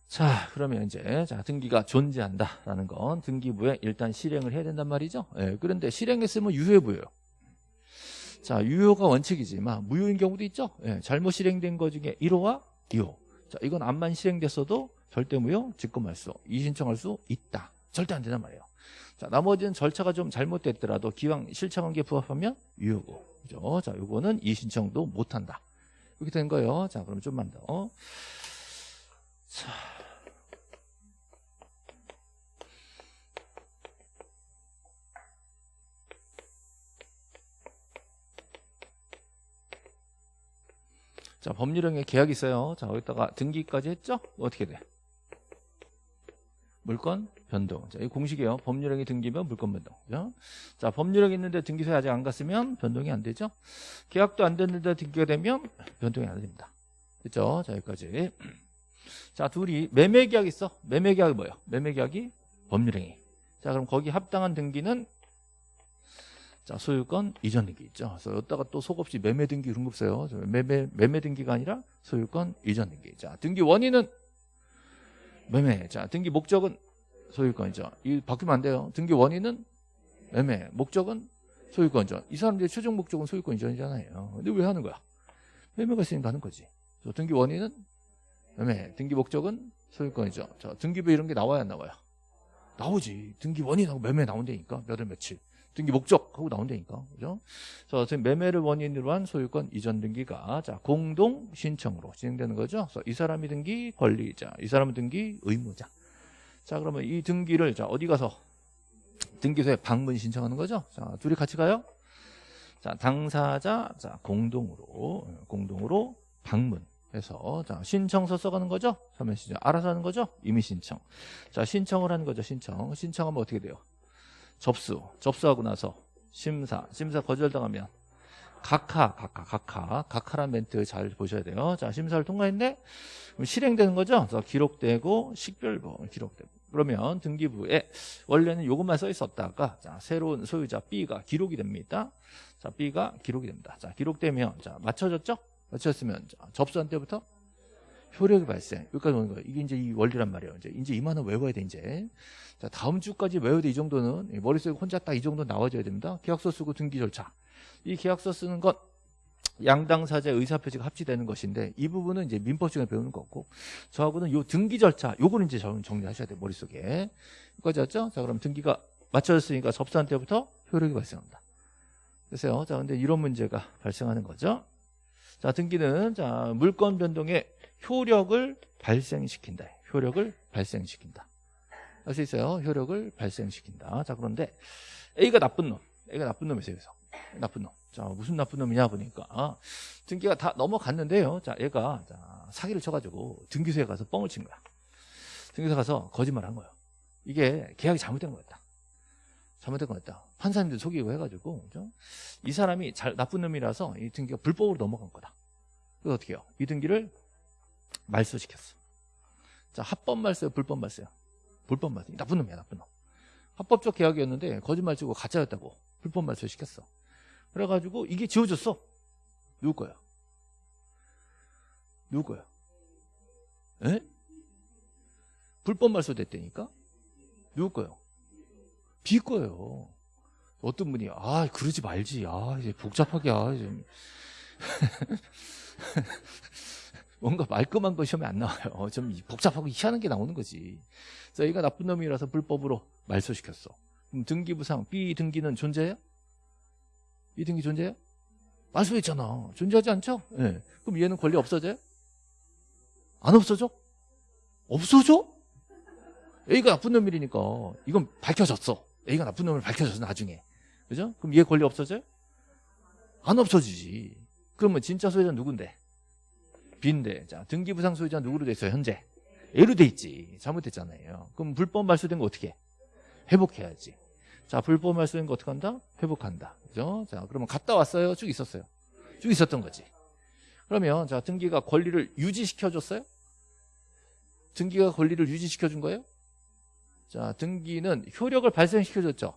자, 그러면 이제 자 등기가 존재한다라는 건 등기부에 일단 실행을 해야 된단 말이죠. 예, 그런데 실행했으면 유효해 보여요. 자, 유효가 원칙이지만 무효인 경우도 있죠. 예, 잘못 실행된 것 중에 1호와 2호. 자, 이건 암만 실행됐어도 절대 무효, 직권할 수, 이신청할 수 있다. 절대 안 된단 말이에요. 자, 나머지는 절차가 좀 잘못됐더라도 기왕 실천관계 부합하면 유효고. 그죠? 자, 요거는 이신청도 못 한다. 이렇게 된 거예요. 자, 그럼 좀만 더. 자. 자, 법률형에 계약이 있어요. 자, 여기다가 등기까지 했죠? 어떻게 돼? 물건 변동. 자, 이 공식이에요. 법률형이 등기면 물건 변동. 그죠? 자, 법률형이 있는데 등기소에 아직 안 갔으면 변동이 안 되죠? 계약도 안 됐는데 등기가 되면 변동이 안 됩니다. 그죠? 자, 여기까지. 자, 둘이 매매 계약이 있어. 매매 계약이 뭐예요? 매매 계약이 법률행위. 자, 그럼 거기 합당한 등기는 자, 소유권 이전 등기 있죠. 그래서 여기다가 또 속없이 매매 등기 그런 거 없어요. 매매, 매매 등기가 아니라 소유권 이전 등기. 자, 등기 원인은 매매. 자, 등기 목적은 소유권이죠. 이 바뀌면 안 돼요. 등기 원인은 매매. 목적은 소유권 이전. 이 사람들의 최종 목적은 소유권 이전이잖아요. 근데 왜 하는 거야? 매매가 있으니까 하는 거지. 그래서 등기 원인은 매매. 등기 목적은 소유권이죠. 자, 등기부 이런 게 나와야 안 나와요? 나오지. 등기 원인하고 매매 나온다니까. 몇 월 며칠. 등기 목적 하고 나온다니까. 그죠? 그래서 지금 매매를 원인으로 한 소유권 이전 등기가 자, 공동 신청으로 진행되는 거죠. 그래서 이 사람이 등기 권리자, 이 사람은 등기 의무자. 자, 그러면 이 등기를 자, 어디 가서 등기소에 방문 신청하는 거죠. 자, 둘이 같이 가요. 자, 당사자 자, 공동으로 공동으로 방문 해서 자, 신청서 써가는 거죠. 서면 신청. 알아서 하는 거죠. 이미 신청. 자, 신청을 하는 거죠. 신청. 신청하면 어떻게 돼요? 접수, 접수하고 나서 심사, 심사 거절당하면 각하, 각하, 각하, 각하란 멘트 잘 보셔야 돼요. 자, 심사를 통과했네? 그럼 실행되는 거죠? 그래서 기록되고 식별부 기록되고. 그러면 등기부에 원래는 이것만 써 있었다가 자, 새로운 소유자 B가 기록이 됩니다. 자, B가 기록이 됩니다. 자, 기록되면 자, 맞춰졌죠? 맞췄으면 자, 접수한 때부터 효력이 발생. 여기까지 오는 거예요. 이게 이제 이 원리란 말이에요. 이제 이제 이만은 외워야 돼 이제. 자 다음 주까지 외워야 돼 이 정도는 머릿속에 혼자 딱 이 정도 나와줘야 됩니다. 계약서 쓰고 등기 절차. 이 계약서 쓰는 것 양당사자 의사표시가 합치되는 것인데 이 부분은 이제 민법 시간에 배우는 거고 저하고는 요 등기 절차 요거는 이제 정리하셔야 돼요 머릿속에 여기까지 왔죠? 자 그럼 등기가 맞춰졌으니까 접수한 때부터 효력이 발생합니다. 그래서요. 자 근데 이런 문제가 발생하는 거죠. 자 등기는 자 물건 변동의 효력을 발생시킨다. 효력을 발생시킨다. 할 수 있어요. 효력을 발생시킨다. 자, 그런데 A가 나쁜 놈. A가 나쁜 놈이세요. 그래서 나쁜 놈. 자, 무슨 나쁜 놈이냐 보니까 아, 등기가 다 넘어갔는데요. 자, 얘가 자, 사기를 쳐가지고 등기소에 가서 뻥을 친 거야. 등기소 가서 거짓말 한 거예요. 이게 계약이 잘못된 거였다. 잘못된 거 같다. 판사님들 속이고 해가지고 그죠? 이 사람이 잘 나쁜 놈이라서 이 등기가 불법으로 넘어간 거다. 그래서 어떻게 해요? 이 등기를 말소시켰어. 자 합법 말소요, 불법 말소요? 불법 말소. 나쁜 놈이야, 나쁜 놈. 합법적 계약이었는데 거짓말 치고 가짜였다고 불법 말소 시켰어. 그래가지고 이게 지워졌어. 누구 거야? 누구 거야? 에? 불법 말소 됐다니까? 누구 거요? 비 거예요. 어떤 분이 아 그러지 말지 아 이제 복잡하게 아 좀. 뭔가 말끔한 거 시험에 안 나와요. 좀 복잡하고 희한한 게 나오는 거지. 그래서 얘가 나쁜 놈이라서 불법으로 말소시켰어. 그럼 등기부상 B 등기는 존재해요? B 등기 존재해요? 말소했잖아. 존재하지 않죠? 예. 네. 그럼 얘는 권리 없어져요? 안 없어져? 없어져? A가 나쁜 놈이니까 이건 밝혀졌어. A가 나쁜 놈을 밝혀졌어 나중에. 그죠? 그럼 얘 권리 없어져요? 안 없어지지. 그러면 진짜 소유자 누군데? B인데. 자, 등기부상 소유자 누구로 돼 있어요? 현재. A로 돼 있지. 잘못됐잖아요. 그럼 불법 말소된 거 어떻게 해? 회복해야지. 자, 불법 말소된 거 어떻게 한다? 회복한다. 그죠? 자, 그러면 갔다 왔어요? 쭉 있었어요? 쭉 있었던 거지. 그러면 자, 등기가 권리를 유지시켜 줬어요? 등기가 권리를 유지시켜 준 거예요? 자, 등기는 효력을 발생시켜 줬죠.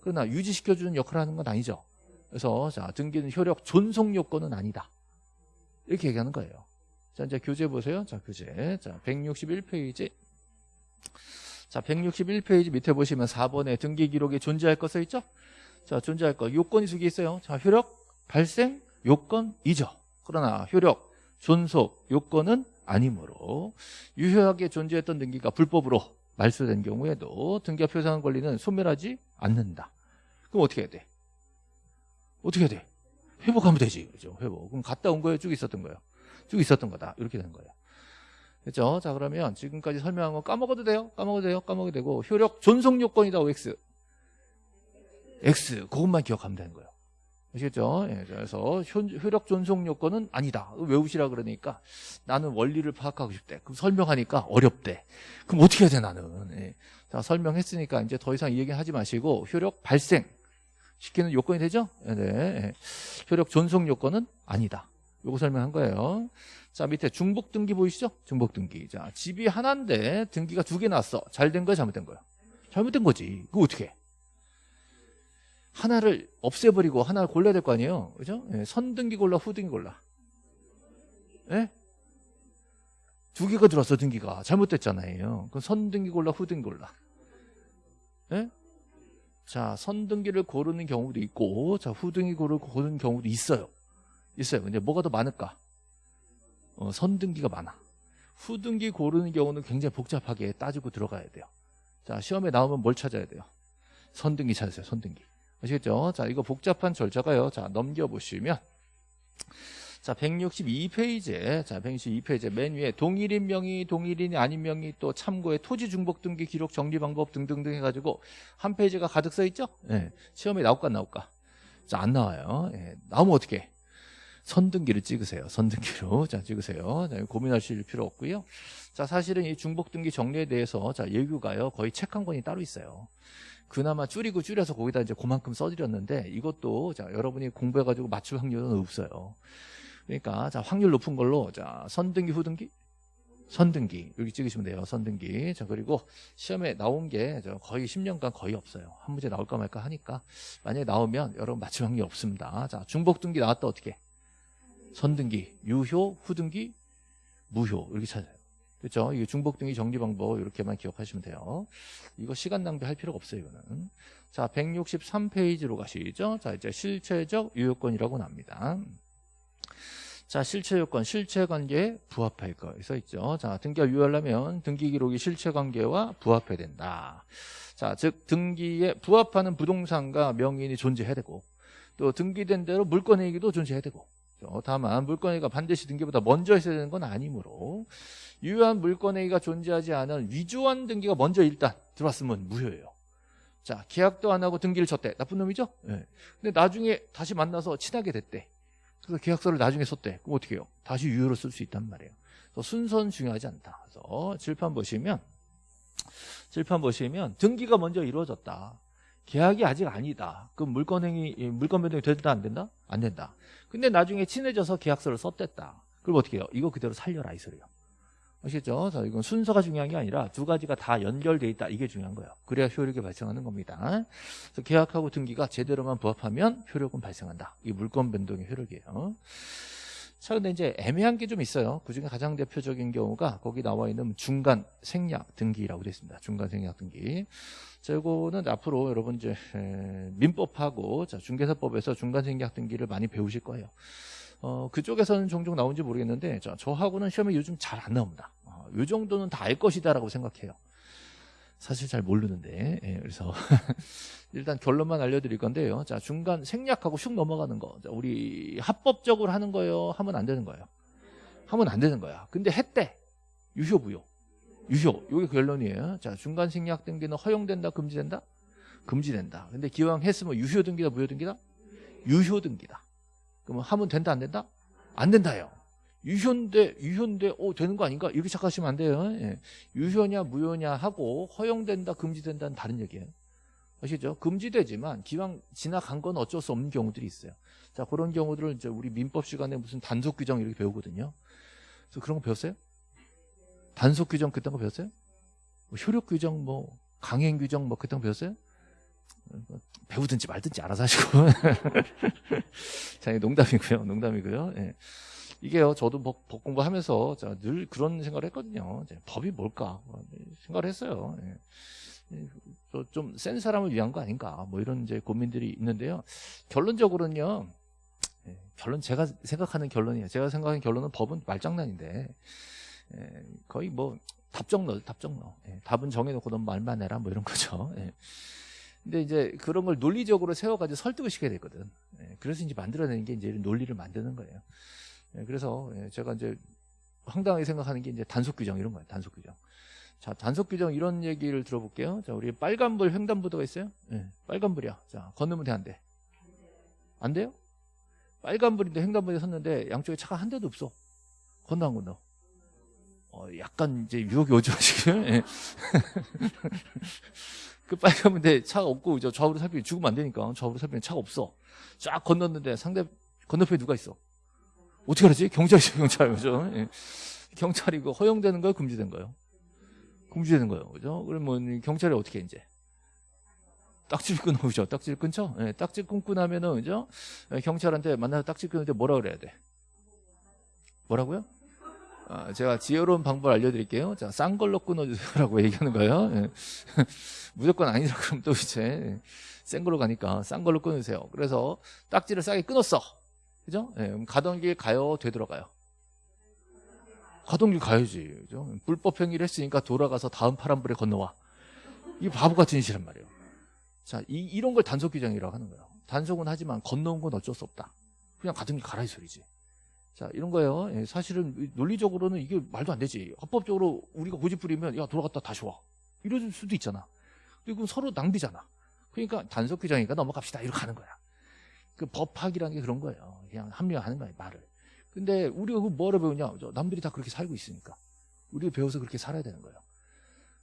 그러나 유지시켜 주는 역할을 하는 건 아니죠. 그래서 자, 등기는 효력 존속 요건은 아니다. 이렇게 얘기하는 거예요. 자, 이제 교재 보세요. 자, 교재. 자, 161페이지. 자, 161페이지 밑에 보시면 4번에 등기 기록에 존재할 거 써있죠? 자, 존재할 거. 요건이 두 개 있어요. 자, 효력 발생 요건 이죠. 그러나 효력 존속 요건은 아니므로 유효하게 존재했던 등기가 불법으로 말소된 경우에도 등기가 표상한 권리는 소멸하지 않는다. 그럼 어떻게 해야 돼? 어떻게 해야 돼? 회복하면 되지. 그죠? 회복. 그럼 갔다 온 거예요? 쭉 있었던 거예요? 쭉 있었던 거다. 이렇게 되는 거예요. 그렇죠? 자, 그러면 지금까지 설명한 거 까먹어도 돼요? 까먹어도 돼요? 까먹어도 되고 효력 존속 요건이다. OX. X. 그것만 기억하면 되는 거예요. 아시겠죠? 예, 그래서 효력 존속 요건은 아니다. 외우시라 그러니까 나는 원리를 파악하고 싶대. 그럼 설명하니까 어렵대. 그럼 어떻게 해야 돼 나는? 예. 자 설명했으니까 이제 더 이상 이 얘기 하지 마시고 효력 발생 시키는 요건이 되죠? 네. 예. 효력 존속 요건은 아니다. 요거 설명한 거예요. 자 밑에 중복 등기 보이시죠? 중복 등기. 자 집이 하나인데 등기가 두 개 났어. 잘 된 거야, 잘못된 거야? 잘못된 거지. 그거 어떻게? 해? 하나를 없애버리고 하나를 골라야 될 거 아니에요. 그죠? 예, 선등기 골라, 후등기 골라. 예? 두 개가 들어왔어, 등기가. 잘못됐잖아요. 그럼 선등기 골라, 후등기 골라. 예? 자, 선등기를 고르는 경우도 있고, 자, 후등기 고르, 고르는 경우도 있어요. 있어요. 근데 뭐가 더 많을까? 어, 선등기가 많아. 후등기 고르는 경우는 굉장히 복잡하게 따지고 들어가야 돼요. 자, 시험에 나오면 뭘 찾아야 돼요? 선등기 찾으세요, 선등기. 아시겠죠? 자, 이거 복잡한 절차가요. 자, 넘겨보시면. 자, 162페이지에, 자, 162페이지에 맨 위에 동일인 명의, 동일인이 아닌 명의, 또 참고에 토지 중복 등기 기록 정리 방법 등등등 해가지고 한 페이지가 가득 써 있죠? 예. 네. 시험에 나올까, 안 나올까? 자, 안 나와요. 예. 나오면 어떻게? 선등기를 찍으세요. 선등기로. 자, 찍으세요. 자, 고민하실 필요 없고요. 자, 사실은 이 중복 등기 정리에 대해서 자, 예규가요. 거의 책 한 권이 따로 있어요. 그나마 줄이고 줄여서 거기다 이제 그만큼 써드렸는데 이것도 자 여러분이 공부해가지고 맞출 확률은 없어요. 그러니까 자 확률 높은 걸로 자 선등기 후등기 선등기 여기 찍으시면 돼요. 선등기 자 그리고 시험에 나온 게 거의 10년간 거의 없어요. 한 문제 나올까 말까 하니까 만약에 나오면 여러분 맞출 확률 없습니다. 자 중복등기 나왔다 어떻게 선등기 유효 후등기 무효 이렇게 찾아요. 그렇죠? 이게 중복 등기 정리 방법 이렇게만 기억하시면 돼요. 이거 시간 낭비할 필요가 없어요, 이거는. 자, 163페이지로 가시죠. 자, 이제 실체적 유효권이라고 납니다. 자, 실체 요건, 실체 관계에 부합할 거 써 있죠. 자, 등기가 유효하려면 등기 기록이 실체 관계와 부합해야 된다. 자, 즉 등기에 부합하는 부동산과 명인이 존재해야 되고 또 등기된 대로 물권행위도 존재해야 되고 다만 물권행위가 반드시 등기보다 먼저 있어야 되는 건 아니므로 유효한 물권행위가 존재하지 않은 위조한 등기가 먼저 일단 들어왔으면 무효예요. 자 계약도 안 하고 등기를 쳤대. 나쁜 놈이죠? 네. 근데 나중에 다시 만나서 친하게 됐대. 그래서 계약서를 나중에 썼대. 그럼 어떻게 해요? 다시 유효로 쓸 수 있단 말이에요. 그래서 순서는 중요하지 않다. 그래서 질판 보시면 질판 보시면 등기가 먼저 이루어졌다. 계약이 아직 아니다. 그럼 물건행위, 예, 물건 변동이 된다, 안 된다? 안 된다. 근데 나중에 친해져서 계약서를 썼댔다. 그럼 어떻게 해요? 이거 그대로 살려라, 이 소리예요. 아시겠죠? 자, 이건 순서가 중요한 게 아니라 두 가지가 다 연결돼 있다. 이게 중요한 거예요. 그래야 효력이 발생하는 겁니다. 그래서 계약하고 등기가 제대로만 부합하면 효력은 발생한다. 이 물건 변동의 효력이에요. 자, 근데 이제 애매한 게 좀 있어요. 그 중에 가장 대표적인 경우가 거기 나와 있는 중간 생략 등기라고 되어 있습니다. 중간 생략 등기. 자, 이거는 앞으로 여러분 이제 민법하고 자, 중개사법에서 중간 생략 등기를 많이 배우실 거예요. 어, 그쪽에서는 종종 나온지 모르겠는데 저, 저하고는 시험에 요즘 잘 안 나옵니다. 어, 요 정도는 다 알 것이다라고 생각해요. 사실 잘 모르는데 예, 그래서 일단 결론만 알려드릴 건데요. 자 중간 생략하고 슉 넘어가는 거. 자, 우리 합법적으로 하는 거예요. 하면 안 되는 거예요. 하면 안 되는 거야. 근데 했대. 유효부요. 유효. 이게 결론이에요. 자 중간 생략 등기는 허용된다, 금지된다? 금지된다. 근데 기왕 했으면 유효 등기다, 무효 등기다? 유효 등기다. 그러면 하면 된다 안 된다? 안 된다요. 유효인데 유효인데 어 되는 거 아닌가? 이렇게 착각하시면 안 돼요. 예. 유효냐 무효냐 하고 허용된다 금지된다는 다른 얘기예요. 아시죠? 금지되지만 기왕 지나간 건 어쩔 수 없는 경우들이 있어요. 자 그런 경우들을 이제 우리 민법 시간에 무슨 단속 규정 이렇게 배우거든요. 그래서 그런 거 배웠어요? 단속 규정 그딴 거 배웠어요? 뭐 효력 규정 뭐 강행 규정 뭐 그딴 거 배웠어요? 배우든지 말든지 알아서 하시고. 자, 농담이고요. 농담이고요. 예. 이게요, 저도 법, 법 공부하면서 늘 그런 생각을 했거든요. 법이 뭘까? 뭐 생각을 했어요. 예. 좀센 사람을 위한 거 아닌가? 뭐 이런 이제 고민들이 있는데요. 결론적으로는요, 예, 결론 제가 생각하는 결론이에요. 제가 생각하는 결론은 법은 말장난인데, 예, 거의 뭐 답정너, 답정너. 예, 답은 정해놓고 넌 말만 해라, 뭐 이런 거죠. 예. 근데 이제 그런 걸 논리적으로 세워가지고 설득을 시켜야 되거든. 예, 그래서 이제 만들어내는 게 이제 논리를 만드는 거예요. 예, 그래서 예, 제가 이제 황당하게 생각하는 게 이제 단속 규정 이런 거예요. 단속 규정. 자, 단속 규정 이런 얘기를 들어볼게요. 자, 우리 빨간불 횡단보도가 있어요. 예, 빨간불이야. 자, 건너면 돼, 안 돼? 안 돼요? 빨간불인데 횡단보도에 섰는데 양쪽에 차가 한 대도 없어. 건너 안 건너? 어, 약간 이제 유혹이 오죠, 지금. 예. 그 빨간 문데 차가 없고 이제 좌우로 살피면 죽으면 안 되니까 좌우로 살피면 차가 없어. 쫙 건넜는데 상대 건너편에 누가 있어? 어떻게 하지? 경찰이죠, 경찰. 그죠? 예. 경찰이고 허용되는 거예요, 금지된 거예요? 금지되는 거예요. 그죠? 그러면 경찰이 어떻게 해, 이제? 딱지를 끊어오죠. 딱지를 끊죠? 예, 딱지 끊고 나면은, 그죠? 예, 경찰한테 만나서 딱지 끊는데 뭐라 그래야 돼? 뭐라고요? 아, 제가 지혜로운 방법을 알려드릴게요. 자, 싼 걸로 끊어주세요라고 얘기하는 거예요. 예. 무조건 아니라 그럼 또 이제 센 걸로 가니까 싼 걸로 끊으세요. 그래서 딱지를 싸게 끊었어. 그죠? 예, 가던 길 가요, 되돌아가요. 가던 길 가야지. 그죠? 불법 행위를 했으니까 돌아가서 다음 파란불에 건너와. 이 바보 같은 짓이란 말이에요. 자, 이, 이런 걸 단속 규정이라고 하는 거예요. 단속은 하지만 건너온 건 어쩔 수 없다. 그냥 가던 길 가라 이 소리지. 자, 이런 거예요. 예, 사실은 논리적으로는 이게 말도 안 되지. 합법적으로 우리가 고집 부리면 야, 돌아갔다 다시 와. 이럴 수도 있잖아. 그리고 서로 낭비잖아. 그러니까 단속 규정이니까 넘어갑시다. 이렇게 하는 거야. 그 법학이라는 게 그런 거예요. 그냥 합리화하는 거예요, 말을. 근데 우리가 그 뭐를 배우냐? 남들이 다 그렇게 살고 있으니까. 우리가 배워서 그렇게 살아야 되는 거예요.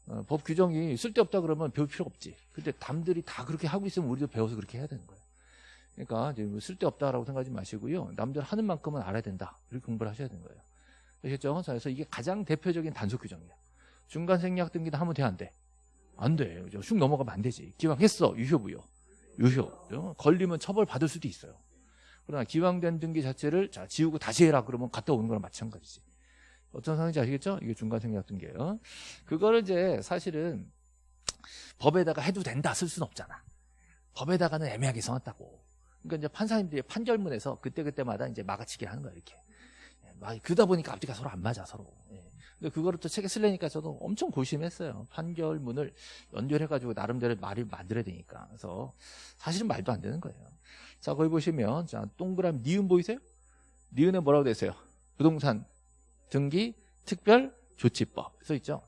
어, 법 규정이 쓸데없다 그러면 배울 필요가 없지. 근데 남들이 다 그렇게 하고 있으면 우리도 배워서 그렇게 해야 되는 거예요. 그러니까 이제 뭐 쓸데없다라고 생각하지 마시고요. 남들 하는 만큼은 알아야 된다. 이렇게 공부를 하셔야 되는 거예요. 아시겠죠? 그래서 이게 가장 대표적인 단속 규정이에요. 중간 생략 등기도 하면 돼, 안 돼? 안 돼. 슉 넘어가면 안 되지. 기왕 했어. 유효부요. 유효. 그죠? 걸리면 처벌 받을 수도 있어요. 그러나 기왕된 등기 자체를 자, 지우고 다시 해라. 그러면 갔다 오는 거랑 마찬가지지. 어떤 상황인지 아시겠죠? 이게 중간 생략 등기예요. 그거를 이제 사실은 법에다가 해도 된다 쓸 수는 없잖아. 법에다가는 애매하게 써놨다고. 그러니까 이제 판사님들이 판결문에서 그때그때마다 이제 막아치기를 하는 거야, 이렇게. 예, 막 그러다 보니까 앞뒤가 서로 안 맞아, 서로. 예. 근데 그거를 또 책에 쓸려니까 저도 엄청 고심했어요. 판결문을 연결해가지고 나름대로 말을 만들어야 되니까. 그래서 사실은 말도 안 되는 거예요. 자, 거기 보시면, 자, 동그라미 니은 보이세요? 니은에 뭐라고 되세요? 부동산 등기 특별 조치법 써 있죠.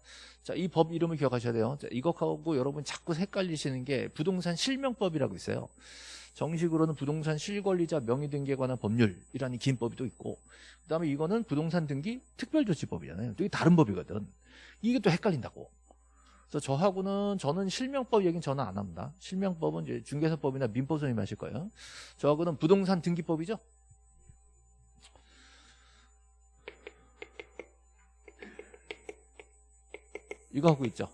자, 이 법 이름을 기억하셔야 돼요. 자, 이것하고 여러분 자꾸 헷갈리시는 게 부동산 실명법이라고 있어요. 정식으로는 부동산 실권리자 명의 등기에 관한 법률이라는 긴 법이 또 있고 그 다음에 이거는 부동산 등기 특별조치법이잖아요. 이게 다른 법이거든. 이게 또 헷갈린다고. 그래서 저하고는 저는 실명법 얘기는 저는 안 합니다. 실명법은 이제 중개사법이나 민법 선생님 하실 거예요. 저하고는 부동산 등기법이죠. 이거 하고 있죠.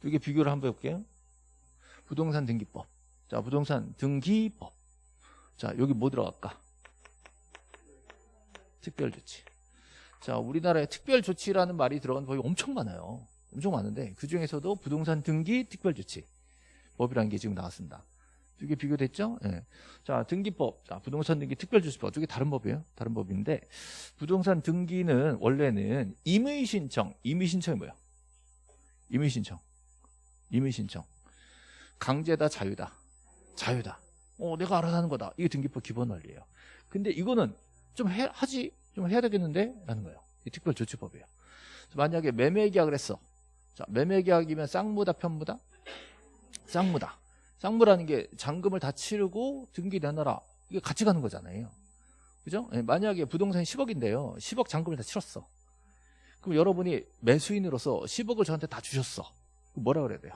두 개 비교를 한번 해볼게요. 부동산 등기법. 자, 부동산 등기법. 자, 여기 뭐 들어갈까? 특별조치. 자, 우리나라에 특별조치라는 말이 들어간 법이 엄청 많아요. 엄청 많은데 그 중에서도 부동산 등기 특별조치 법이라는 게 지금 나왔습니다. 두 개 비교됐죠? 예. 자, 등기법, 자, 부동산 등기 특별조치법 두개 다른 법이에요. 다른 법인데 부동산 등기는 원래는 임의 신청, 임의 신청이 뭐야? 임의 신청, 임의 신청. 강제다, 자유다, 자유다. 어, 내가 알아서 하는 거다. 이게 등기법 기본 원리예요. 근데 이거는 좀 해, 하지, 좀 해야 되겠는데? 라는 거예요. 이 특별조치법이에요. 만약에 매매계약을 했어. 자, 매매계약이면 쌍무다, 편무다? 쌍무다. 쌍무라는 게 잔금을 다 치르고 등기 내놔라. 이게 같이 가는 거잖아요. 그죠? 예, 만약에 부동산이 10억인데요. 10억 잔금을 다 치렀어. 그럼 여러분이 매수인으로서 10억을 저한테 다 주셨어. 뭐라 그래야 돼요?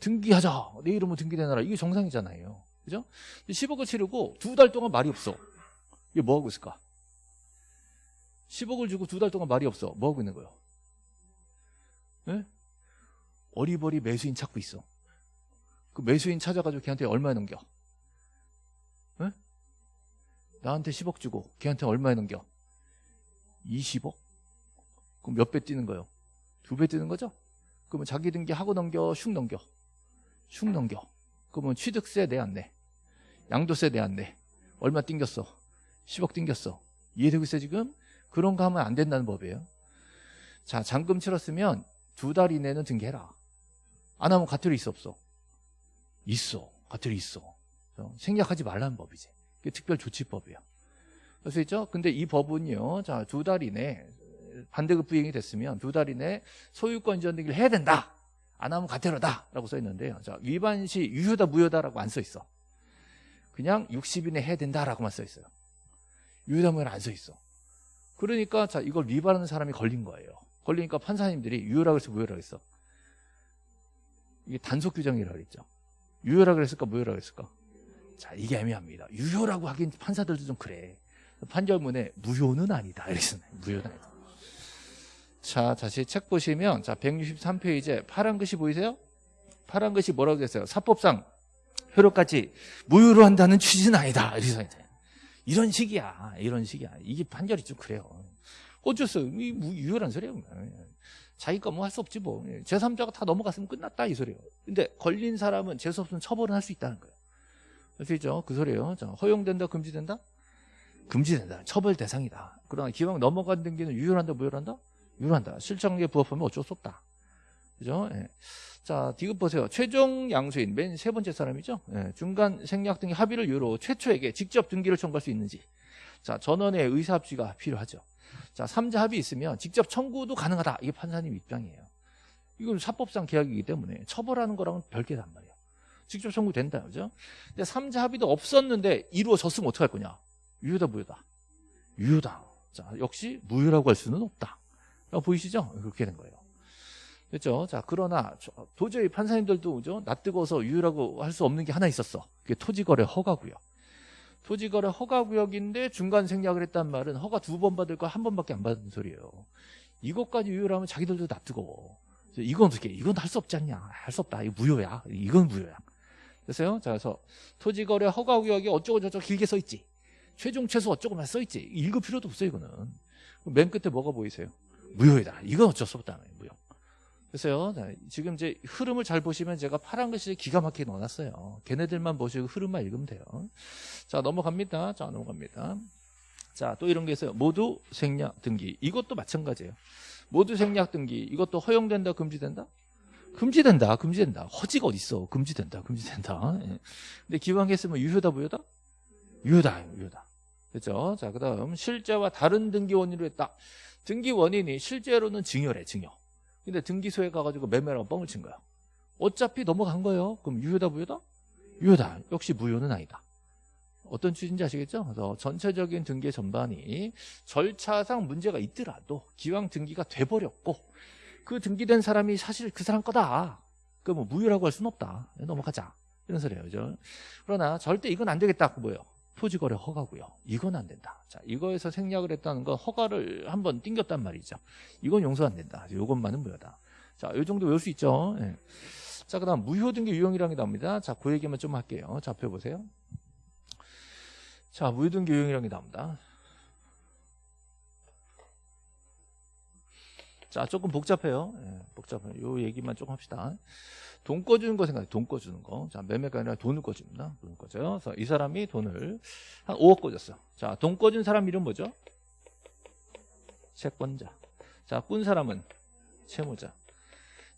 등기하자. 내 이름으로 등기 내놔라. 이게 정상이잖아요. 그죠? 10억을 치르고 두 달 동안 말이 없어. 이게 뭐 하고 있을까? 10억을 주고 두 달 동안 말이 없어. 뭐 하고 있는 거예요? 예? 어리버리 매수인 찾고 있어. 그 매수인 찾아가지고 걔한테 얼마에 넘겨? 예? 나한테 10억 주고 걔한테 얼마에 넘겨? 20억? 그럼 몇 배 뛰는 거예요? 두 배 뛰는 거죠? 그러면 자기 등기 하고 넘겨, 슉 넘겨. 슉 넘겨. 그러면 취득세 내 안 내? 양도세 내 안 내? 얼마 띵겼어? 10억 띵겼어. 이해되고 있어요 지금? 그런 거 하면 안 된다는 법이에요. 자 잔금 치렀으면 두 달 이내는 등기해라. 안 하면 가태료 있어 없어? 있어. 가태료 있어. 그래서 생략하지 말라는 법이지. 특별조치법이에요. 그래서 있죠? 근데 이 법은요. 자, 두 달 이내 반대급 부행이 됐으면 두 달 이내 소유권 이전 등기를 해야 된다. 안 하면 가태료다라고 써 있는데요. 자, 위반 시 유효다 무효다라고 안 써 있어. 그냥 60일 내 해야 된다라고만 써 있어요. 유효다 무효는 안 써 있어. 그러니까 자, 이걸 위반하는 사람이 걸린 거예요. 걸리니까 판사님들이 유효라고 해서 무효라고 했어. 이게 단속 규정이라고 그랬죠. 유효라고 그랬을까 무효라고 그랬을까? 자, 이게 애매합니다. 유효라고 하긴 판사들도 좀 그래. 판결문에 무효는 아니다. 이랬어요. 무효는 아니다. 자, 다시 책 보시면 자, 163페이지에 파란 글씨 보이세요? 파란 글씨 뭐라고 됐어요? 사법상 효력까지 무효로 한다는 취지는 아니다. 이래서 이제 이런 식이야. 이런 식이야. 이게 판결이 좀 그래요. 어쩔 이 유효란 소리예요. 자기가 뭐 할 수 없지 뭐. 제3자가 다 넘어갔으면 끝났다 이 소리예요. 근데 걸린 사람은 재수 없으면 처벌은 할 수 있다는 거예요. 아시죠? 그 소리예요. 자, 허용된다, 금지된다? 금지된다. 처벌 대상이다. 그러나 기왕 넘어간 등기는 유효한다, 무효한다? 유효한다. 실정에 부합하면 어쩔 수 없다. 그죠? 예. 자, 디귿 보세요. 최종 양수인 맨 세 번째 사람이죠. 예. 중간 생략 등기 합의를 이유로 최초에게 직접 등기를 청구할 수 있는지. 자, 전원의 의사 합치가 필요하죠. 자, 삼자 합의 있으면 직접 청구도 가능하다. 이게 판사님 입장이에요. 이건 사법상 계약이기 때문에 처벌하는 거랑은 별개단 말이에요. 직접 청구 된다. 그죠? 근데 삼자 합의도 없었는데 이루어졌으면 어떡할 거냐? 유효다, 무효다? 유효다. 자, 역시 무효라고 할 수는 없다. 보이시죠? 그렇게 된 거예요. 그렇죠? 자, 그러나 도저히 판사님들도 그죠? 낯뜨거워서 유효라고 할 수 없는 게 하나 있었어. 그게 토지거래 허가고요. 토지거래 허가구역인데 중간 생략을 했단 말은 허가 두 번 받을 거 한 번밖에 안 받은 소리예요. 이것까지 유효라면 자기들도 낯뜨거워. 이건 어떻게? 이건 할 수 없지 않냐? 할 수 없다. 이거 무효야. 이건 무효야. 됐어요? 자, 그래서 토지거래 허가구역이 어쩌고 저쩌고 길게 써 있지. 최종 최소 어쩌고만 써 있지. 읽을 필요도 없어요, 이거는. 맨 끝에 뭐가 보이세요? 무효이다. 이건 어쩔 수 없다. 무효. 그래서요, 자, 지금 이제 흐름을 잘 보시면 제가 파란 글씨 기가 막히게 넣어놨어요. 걔네들만 보시고 흐름만 읽으면 돼요. 자, 넘어갑니다. 자, 넘어갑니다. 자, 또 이런 게 있어요. 모두 생략 등기. 이것도 마찬가지예요. 모두 생략 등기. 이것도 허용된다, 금지된다? 금지된다, 금지된다. 허지가 어딨어. 금지된다, 금지된다. 예. 근데 기왕 했으면 유효다, 무효다? 유효다, 유효다. 그죠? 자, 그 다음, 실제와 다른 등기 원인으로 했다. 등기 원인이 실제로는 증여래, 증여. 근데 등기소에 가가지고 매매라고 뻥을 친 거야. 어차피 넘어간 거예요. 그럼 유효다 무효다? 유효다. 역시 무효는 아니다. 어떤 취지인지 아시겠죠? 그래서 전체적인 등기 전반이 절차상 문제가 있더라도 기왕 등기가 돼버렸고 그 등기된 사람이 사실 그 사람 거다. 그뭐 무효라고 할 수는 없다. 넘어가자. 이런 소리예요. 그죠? 그러나 절대 이건 안 되겠다. 그 뭐예요? 토지거래 허가고요. 이건 안 된다. 자, 이거에서 생략을 했다는 건 허가를 한번 띵겼단 말이죠. 이건 용서 안 된다. 이것만은 무효다. 자, 이 정도 외울 수 있죠. 예. 자, 그 다음 무효 등기 유형이라는 게 나옵니다. 자, 그 얘기만 좀 할게요. 잡혀 보세요. 자, 무효 등기 유형이라는 게 나옵니다. 자, 조금 복잡해요. 예, 복잡해요. 요 얘기만 조금 합시다. 돈 꺼주는 거 생각해요. 돈 꺼주는 거. 자, 매매가 아니라 돈을 꺼줍니다. 돈을 꺼줘요. 그래서 이 사람이 돈을 한 5억 꺼줬어. 자, 돈 꺼준 사람 이름 뭐죠? 채권자. 자, 꾼 사람은 채무자.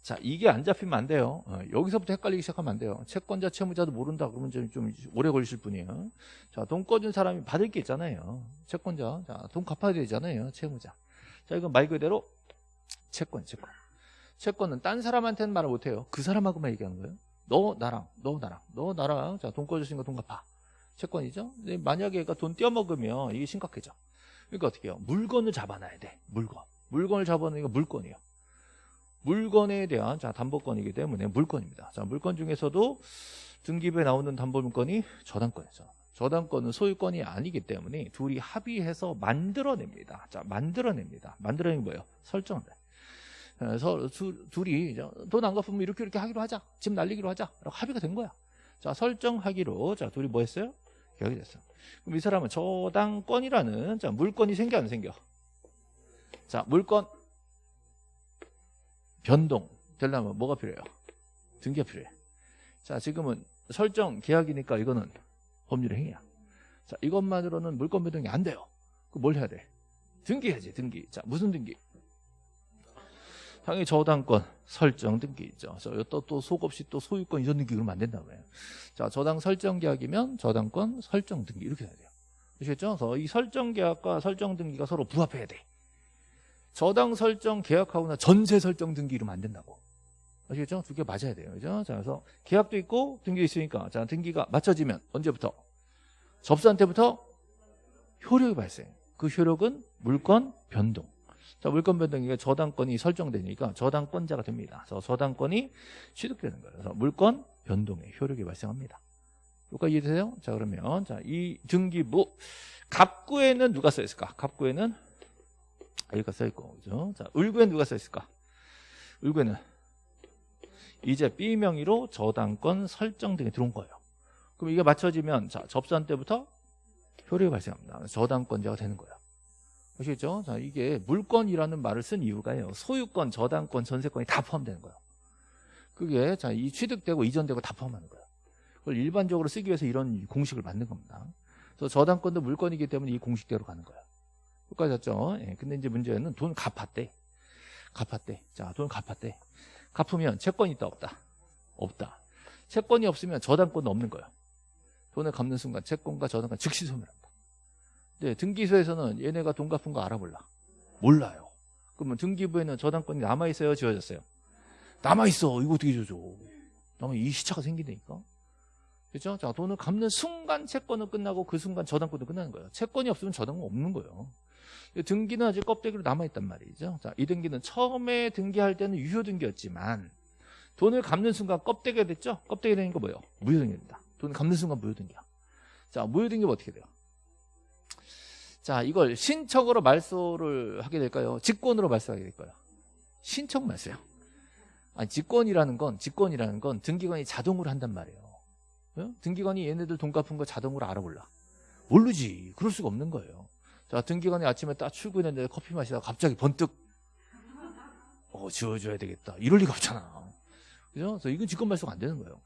자, 이게 안 잡히면 안 돼요. 어, 여기서부터 헷갈리기 시작하면 안 돼요. 채권자, 채무자도 모른다 그러면 좀, 좀 오래 걸리실 뿐이에요. 자, 돈 꺼준 사람이 받을 게 있잖아요. 채권자. 자, 돈 갚아야 되잖아요. 채무자. 자, 이건 말 그대로 채권, 채권. 채권은 딴 사람한테는 말을 못해요. 그 사람하고만 얘기하는 거예요. 너 나랑, 너 나랑, 너 나랑. 자, 돈 꺼주신 거돈 갚아. 채권이죠. 만약에 얘가 돈 떼어먹으면 이게 심각해져. 그러니까 어떻게 해요? 물건을 잡아놔야 돼. 물건. 물건을 잡아놓으니까 물건이에요. 물건에 대한 자 담보권이기 때문에 물건입니다. 자 물건 중에서도 등기부에 나오는 담보물건이 저당권이죠. 저당권은 소유권이 아니기 때문에 둘이 합의해서 만들어냅니다. 자 만들어냅니다. 만들어내는 뭐예요? 설정을. 그래서 둘이 돈 안 갚으면 이렇게 이렇게 하기로 하자. 집 날리기로 하자. 라고 합의가 된 거야. 자 설정하기로 자 둘이 뭐 했어요? 계약이 됐어. 그럼 이 사람은 저당권이라는 자 물건이 생겨 안 생겨? 자 물건 변동 되려면 뭐가 필요해요? 등기가 필요해. 자, 지금은 설정 계약이니까 이거는 법률 행위야. 자, 이것만으로는 물건 변동이 안 돼요. 그럼 뭘 해야 돼? 등기해야지, 등기. 자, 무슨 등기? 당연히 저당권 설정 등기 있죠. 또, 또 속없이 또 소유권 이전 등기 그러면 안 된다고요. 자, 저당 설정 계약이면 저당권 설정 등기 이렇게 해야 돼요. 아시겠죠? 그래서 이 설정 계약과 설정 등기가 서로 부합해야 돼. 저당 설정 계약하거나 전세 설정 등기 이러면 안 된다고. 아시겠죠? 두 개 맞아야 돼요. 그죠? 자, 그래서 계약도 있고 등기 있으니까 자, 등기가 맞춰지면 언제부터? 접수한 때부터 효력이 발생. 그 효력은 물건 변동. 자, 물건 변동이 저당권이 설정되니까 저당권자가 됩니다. 그래서 저당권이 취득되는 거예요. 그래서 물건 변동의 효력이 발생합니다. 여기까지 이해되세요? 자, 그러면 자, 이 등기부 갑구에는 누가 써 있을까? 갑구에는 여기가 써 있고 그죠? 자, 을구에는 누가 써 있을까? 을구에는 이제 B 명의로 저당권 설정 등이 들어온 거예요. 그럼 이게 맞춰지면 자 접수한 때부터 효력이 발생합니다. 저당권자가 되는 거예요. 아시겠죠? 자 이게 물건이라는 말을 쓴 이유가요. 소유권, 저당권, 전세권이 다 포함되는 거예요. 그게 자 이 취득되고 이전되고 다 포함하는 거예요. 그걸 일반적으로 쓰기 위해서 이런 공식을 만든 겁니다. 그래서 저당권도 물건이기 때문에 이 공식대로 가는 거예요. 여기까지 죠 예, 근데 이제 문제는 돈 갚았대. 갚았대. 자, 돈 갚았대. 갚으면 채권이 있다 없다? 없다. 채권이 없으면 저당권도 없는 거야. 돈을 갚는 순간 채권과 저당권 즉시 소멸한다. 네, 등기소에서는 얘네가 돈 갚은 거 알아볼라. 몰라요. 그러면 등기부에는 저당권이 남아있어요? 지워졌어요? 남아있어. 이거 어떻게 줘줘? 남아 이 시차가 생기니까. 그렇죠? 자, 돈을 갚는 순간 채권은 끝나고 그 순간 저당권도 끝나는 거예요. 채권이 없으면 저당권 없는 거예요. 등기는 아직 껍데기로 남아있단 말이죠. 자, 이 등기는 처음에 등기할 때는 유효 등기였지만 돈을 갚는 순간 껍데기가 됐죠? 껍데기 거 뭐예요? 무효 등기입니다. 돈을 갚는 순간 무효 등기야. 자, 무효 등기면 어떻게 돼요? 자, 이걸 신청으로 말소를 하게 될까요? 직권으로 말소하게 될까요? 신청 말소요. 아니, 직권이라는 건, 직권이라는 건 등기관이 자동으로 한단 말이에요. 어? 등기관이 얘네들 돈 갚은 거 자동으로 알아볼라. 모르지. 그럴 수가 없는 거예요. 자, 등기관이 아침에 딱 출근했는데 커피 마시다가 갑자기 번뜩 어, 지워줘야 되겠다. 이럴 리가 없잖아. 그죠? 그래서 이건 직권 말소가 안 되는 거예요.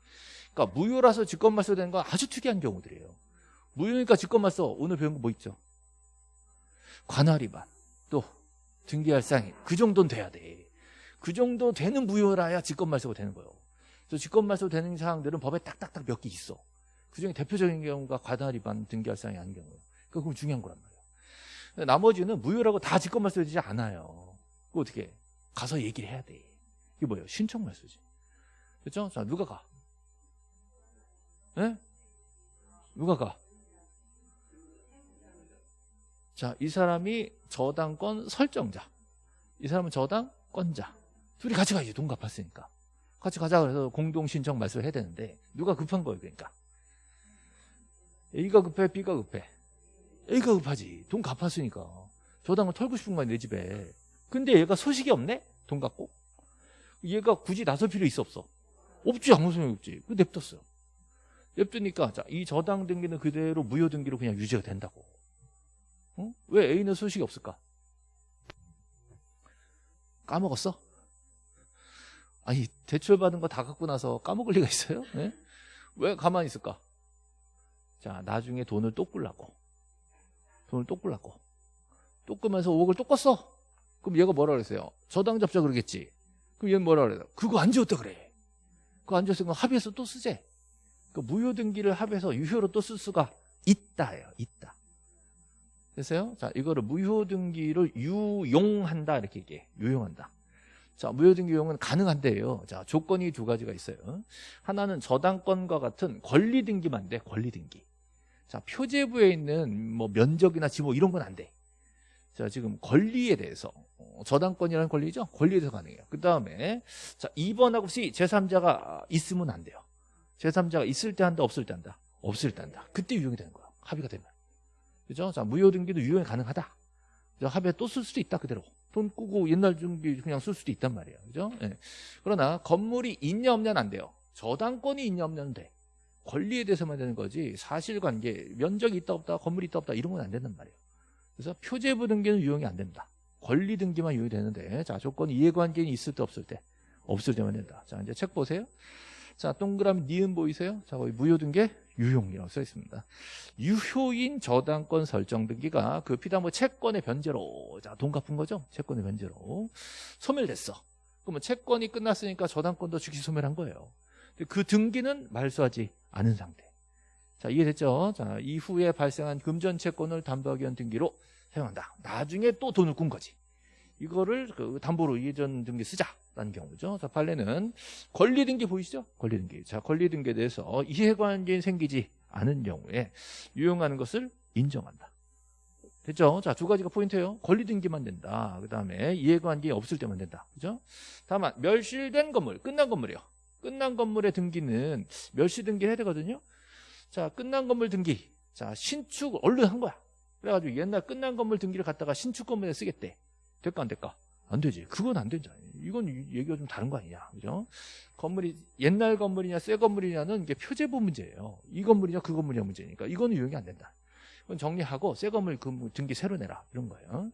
그러니까 무효라서 직권 말소되는 건 아주 특이한 경우들이에요. 무효니까 직권 말소 오늘 배운 거 뭐 있죠? 관할 위반 또 등기할 상인 그 정도는 돼야 돼. 그 정도 되는 무효라야 직권 말소가 되는 거예요. 그래서 직권 말소 되는 사항들은 법에 딱딱딱 몇 개 있어. 그 중에 대표적인 경우가 관할 위반 등기할 상이 아닌 경우예요. 그거 중요한 거란 말이에요. 나머지는 무효라고 다 직권말소 되지 않아요. 그 어떻게 가서 얘기를 해야 돼. 이게 뭐예요? 신청말소지. 그렇죠? 자 누가 가? 네? 누가 가? 자, 이 사람이 저당권 설정자. 이 사람은 저당권자. 둘이 같이 가야지. 돈 갚았으니까. 같이 가자 그래서 공동 신청 말소를 해야 되는데 누가 급한 거예요, 그러니까. A가 급해, B가 급해. A가 급하지. 돈 갚았으니까. 저당을 털고 싶은 거야, 내 집에. 근데 얘가 소식이 없네? 돈 갖고? 얘가 굳이 나설 필요 있어, 없어? 없지, 아무 소용이 없지. 그 냅뒀어요. 냅두니까, 자, 이 저당 등기는 그대로 무효 등기로 그냥 유지가 된다고. 어? 왜 A는 소식이 없을까? 까먹었어? 아니, 대출 받은 거 다 갖고 나서 까먹을 리가 있어요? 네? 왜 가만히 있을까? 자, 나중에 돈을 또 꿀라고. 돈을 또 꿀라고. 또 끄면서 5억을 또 껐어. 그럼 얘가 뭐라 그랬어요? 저당 잡자 그러겠지. 그럼 얘는 뭐라 그래요? 그거 안 지웠다 그래. 그거 안 지웠으면 합의해서 또 쓰재. 그 무효 등기를 합해서 유효로 또 쓸 수가 있다예요. 있다. 됐어요? 자, 이거를 무효 등기를 유용한다 이렇게 얘기해. 유용한다. 자, 무효 등기 유용은 가능한데요. 자, 조건이 두 가지가 있어요. 하나는 저당권과 같은 권리 등기만 돼. 권리 등기. 자, 표제부에 있는 뭐 면적이나 지목 이런 건 안 돼. 자, 지금 권리에 대해서 어, 저당권이라는 권리죠. 권리에 대해서 가능해요. 그 다음에 자 2번하고 C 제3자가 있으면 안 돼요. 제3자가 있을 때 한다, 없을 때 한다. 없을 때 한다. 그때 유용이 되는 거야. 합의가 되면. 그죠? 자, 무효 등기도 유용이 가능하다. 그죠? 합의에 또 쓸 수도 있다, 그대로. 돈 꾸고 옛날 등기 그냥 쓸 수도 있단 말이에요. 그죠? 예. 그러나 건물이 있냐 없냐는 안 돼요. 저당권이 있냐 없냐는 돼. 권리에 대해서만 되는 거지 사실관계, 면적이 있다 없다, 건물이 있다 없다 이런 건 안 된단 말이에요. 그래서 표제부 등기는 유용이 안 됩니다. 권리 등기만 유용이 되는데 자 조건 이해관계는 있을 때 없을 때 없을 때만 된다. 자 이제 책 보세요. 자 동그라미 니은 보이세요? 자 거기 무효 등기 유효이라고 써 있습니다. 유효인 저당권 설정 등기가 그 피담보 채권의 변제로 자 돈 갚은 거죠? 채권의 변제로 소멸됐어. 그러면 채권이 끝났으니까 저당권도 즉시 소멸한 거예요. 그 등기는 말소하지 않은 상태. 자, 이해됐죠? 자, 이후에 발생한 금전 채권을 담보하기 위한 등기로 사용한다. 나중에 또 돈을 꾼 거지. 이거를 그 담보로 예전 등기 쓰자라는 경우죠. 자, 판례는 권리 등기 보이시죠? 권리 등기. 자, 권리 등기에 대해서 이해관계는 생기지 않은 경우에 유용하는 것을 인정한다. 됐죠? 자, 두 가지가 포인트예요. 권리 등기만 된다. 그 다음에 이해관계 없을 때만 된다. 그죠? 다만, 멸실된 건물, 끝난 건물이요. 끝난 건물의 등기는 멸시 등기를 해야 되거든요. 자, 끝난 건물 등기. 자, 신축 얼른 한 거야. 그래가지고 옛날 끝난 건물 등기를 갖다가 신축 건물에 쓰겠대. 될까 안 될까? 안 되지. 그건 안 된다. 이건 얘기가 좀 다른 거 아니냐. 그죠? 건물이 옛날 건물이냐 새 건물이냐는 이게 표제부 문제예요. 이 건물이냐 그 건물이냐 문제니까 이거는 유용이 안 된다. 그건 정리하고 새 건물 그 등기 새로 내라 이런 거예요.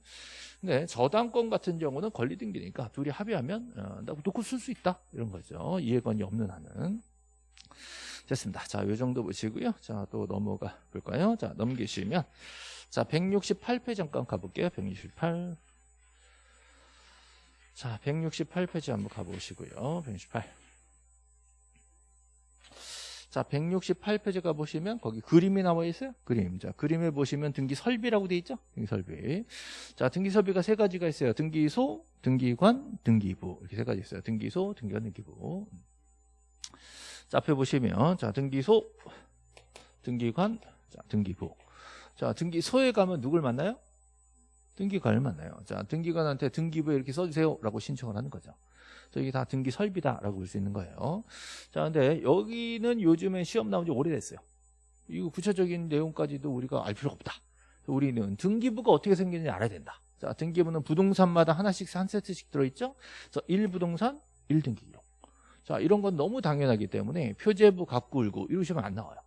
근데 저당권 같은 경우는 권리 등기니까 둘이 합의하면 어, 놓고 쓸 수 있다 이런 거죠. 이해관이 없는 한은. 됐습니다. 자, 요 정도 보시고요. 자, 또 넘어가 볼까요? 자, 넘기시면 자, 168페이지 잠깐 가볼게요. 168. 자, 168페이지 한번 가보시고요. 168. 자, 168페이지 가보시면 거기 그림이 나와 있어요. 그림. 자, 그림을 보시면 등기 설비라고 돼 있죠. 등기 설비. 자, 등기 설비가 세 가지가 있어요. 등기소, 등기관, 등기부. 이렇게 세 가지 있어요. 등기소, 등기관, 등기부. 자, 앞에 보시면 자, 등기소, 등기관, 자, 등기부. 자, 등기소에 가면 누굴 만나요? 등기관을 만나요. 자, 등기관한테 등기부에 이렇게 써주세요라고 신청을 하는 거죠. 그래서 이게 다 등기 설비다라고 볼 수 있는 거예요. 자, 근데 여기는 요즘에 시험 나온 지 오래됐어요. 이거 구체적인 내용까지도 우리가 알 필요가 없다. 우리는 등기부가 어떻게 생기는지 알아야 된다. 자, 등기부는 부동산마다 하나씩 한 세트씩 들어있죠. 그래서 1부동산 1등기 기록. 자, 이런 건 너무 당연하기 때문에 표제부 울고 이러시면 안 나와요.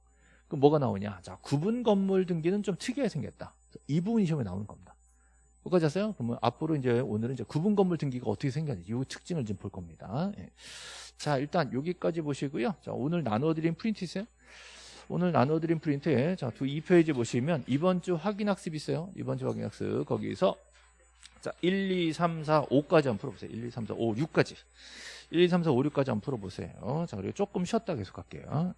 그럼 뭐가 나오냐? 자, 구분 건물 등기는 좀 특이하게 생겼다. 이 부분이 시험에 나오는 겁니다. 여기까지 하세요? 그러면 앞으로 이제 오늘은 이제 구분 건물 등기가 어떻게 생겼는지 이 특징을 좀 볼 겁니다. 예. 자, 일단 여기까지 보시고요. 자, 오늘 나눠드린 프린트 있어요? 오늘 나눠드린 프린트에 자, 두 2페이지 보시면 이번 주 확인 학습 있어요. 이번 주 확인 학습 거기서 자, 1, 2, 3, 4, 5까지 한번 풀어보세요. 1, 2, 3, 4, 5, 6까지. 1, 2, 3, 4, 5, 6까지 한번 풀어보세요. 자, 그리고 조금 쉬었다 계속 할게요.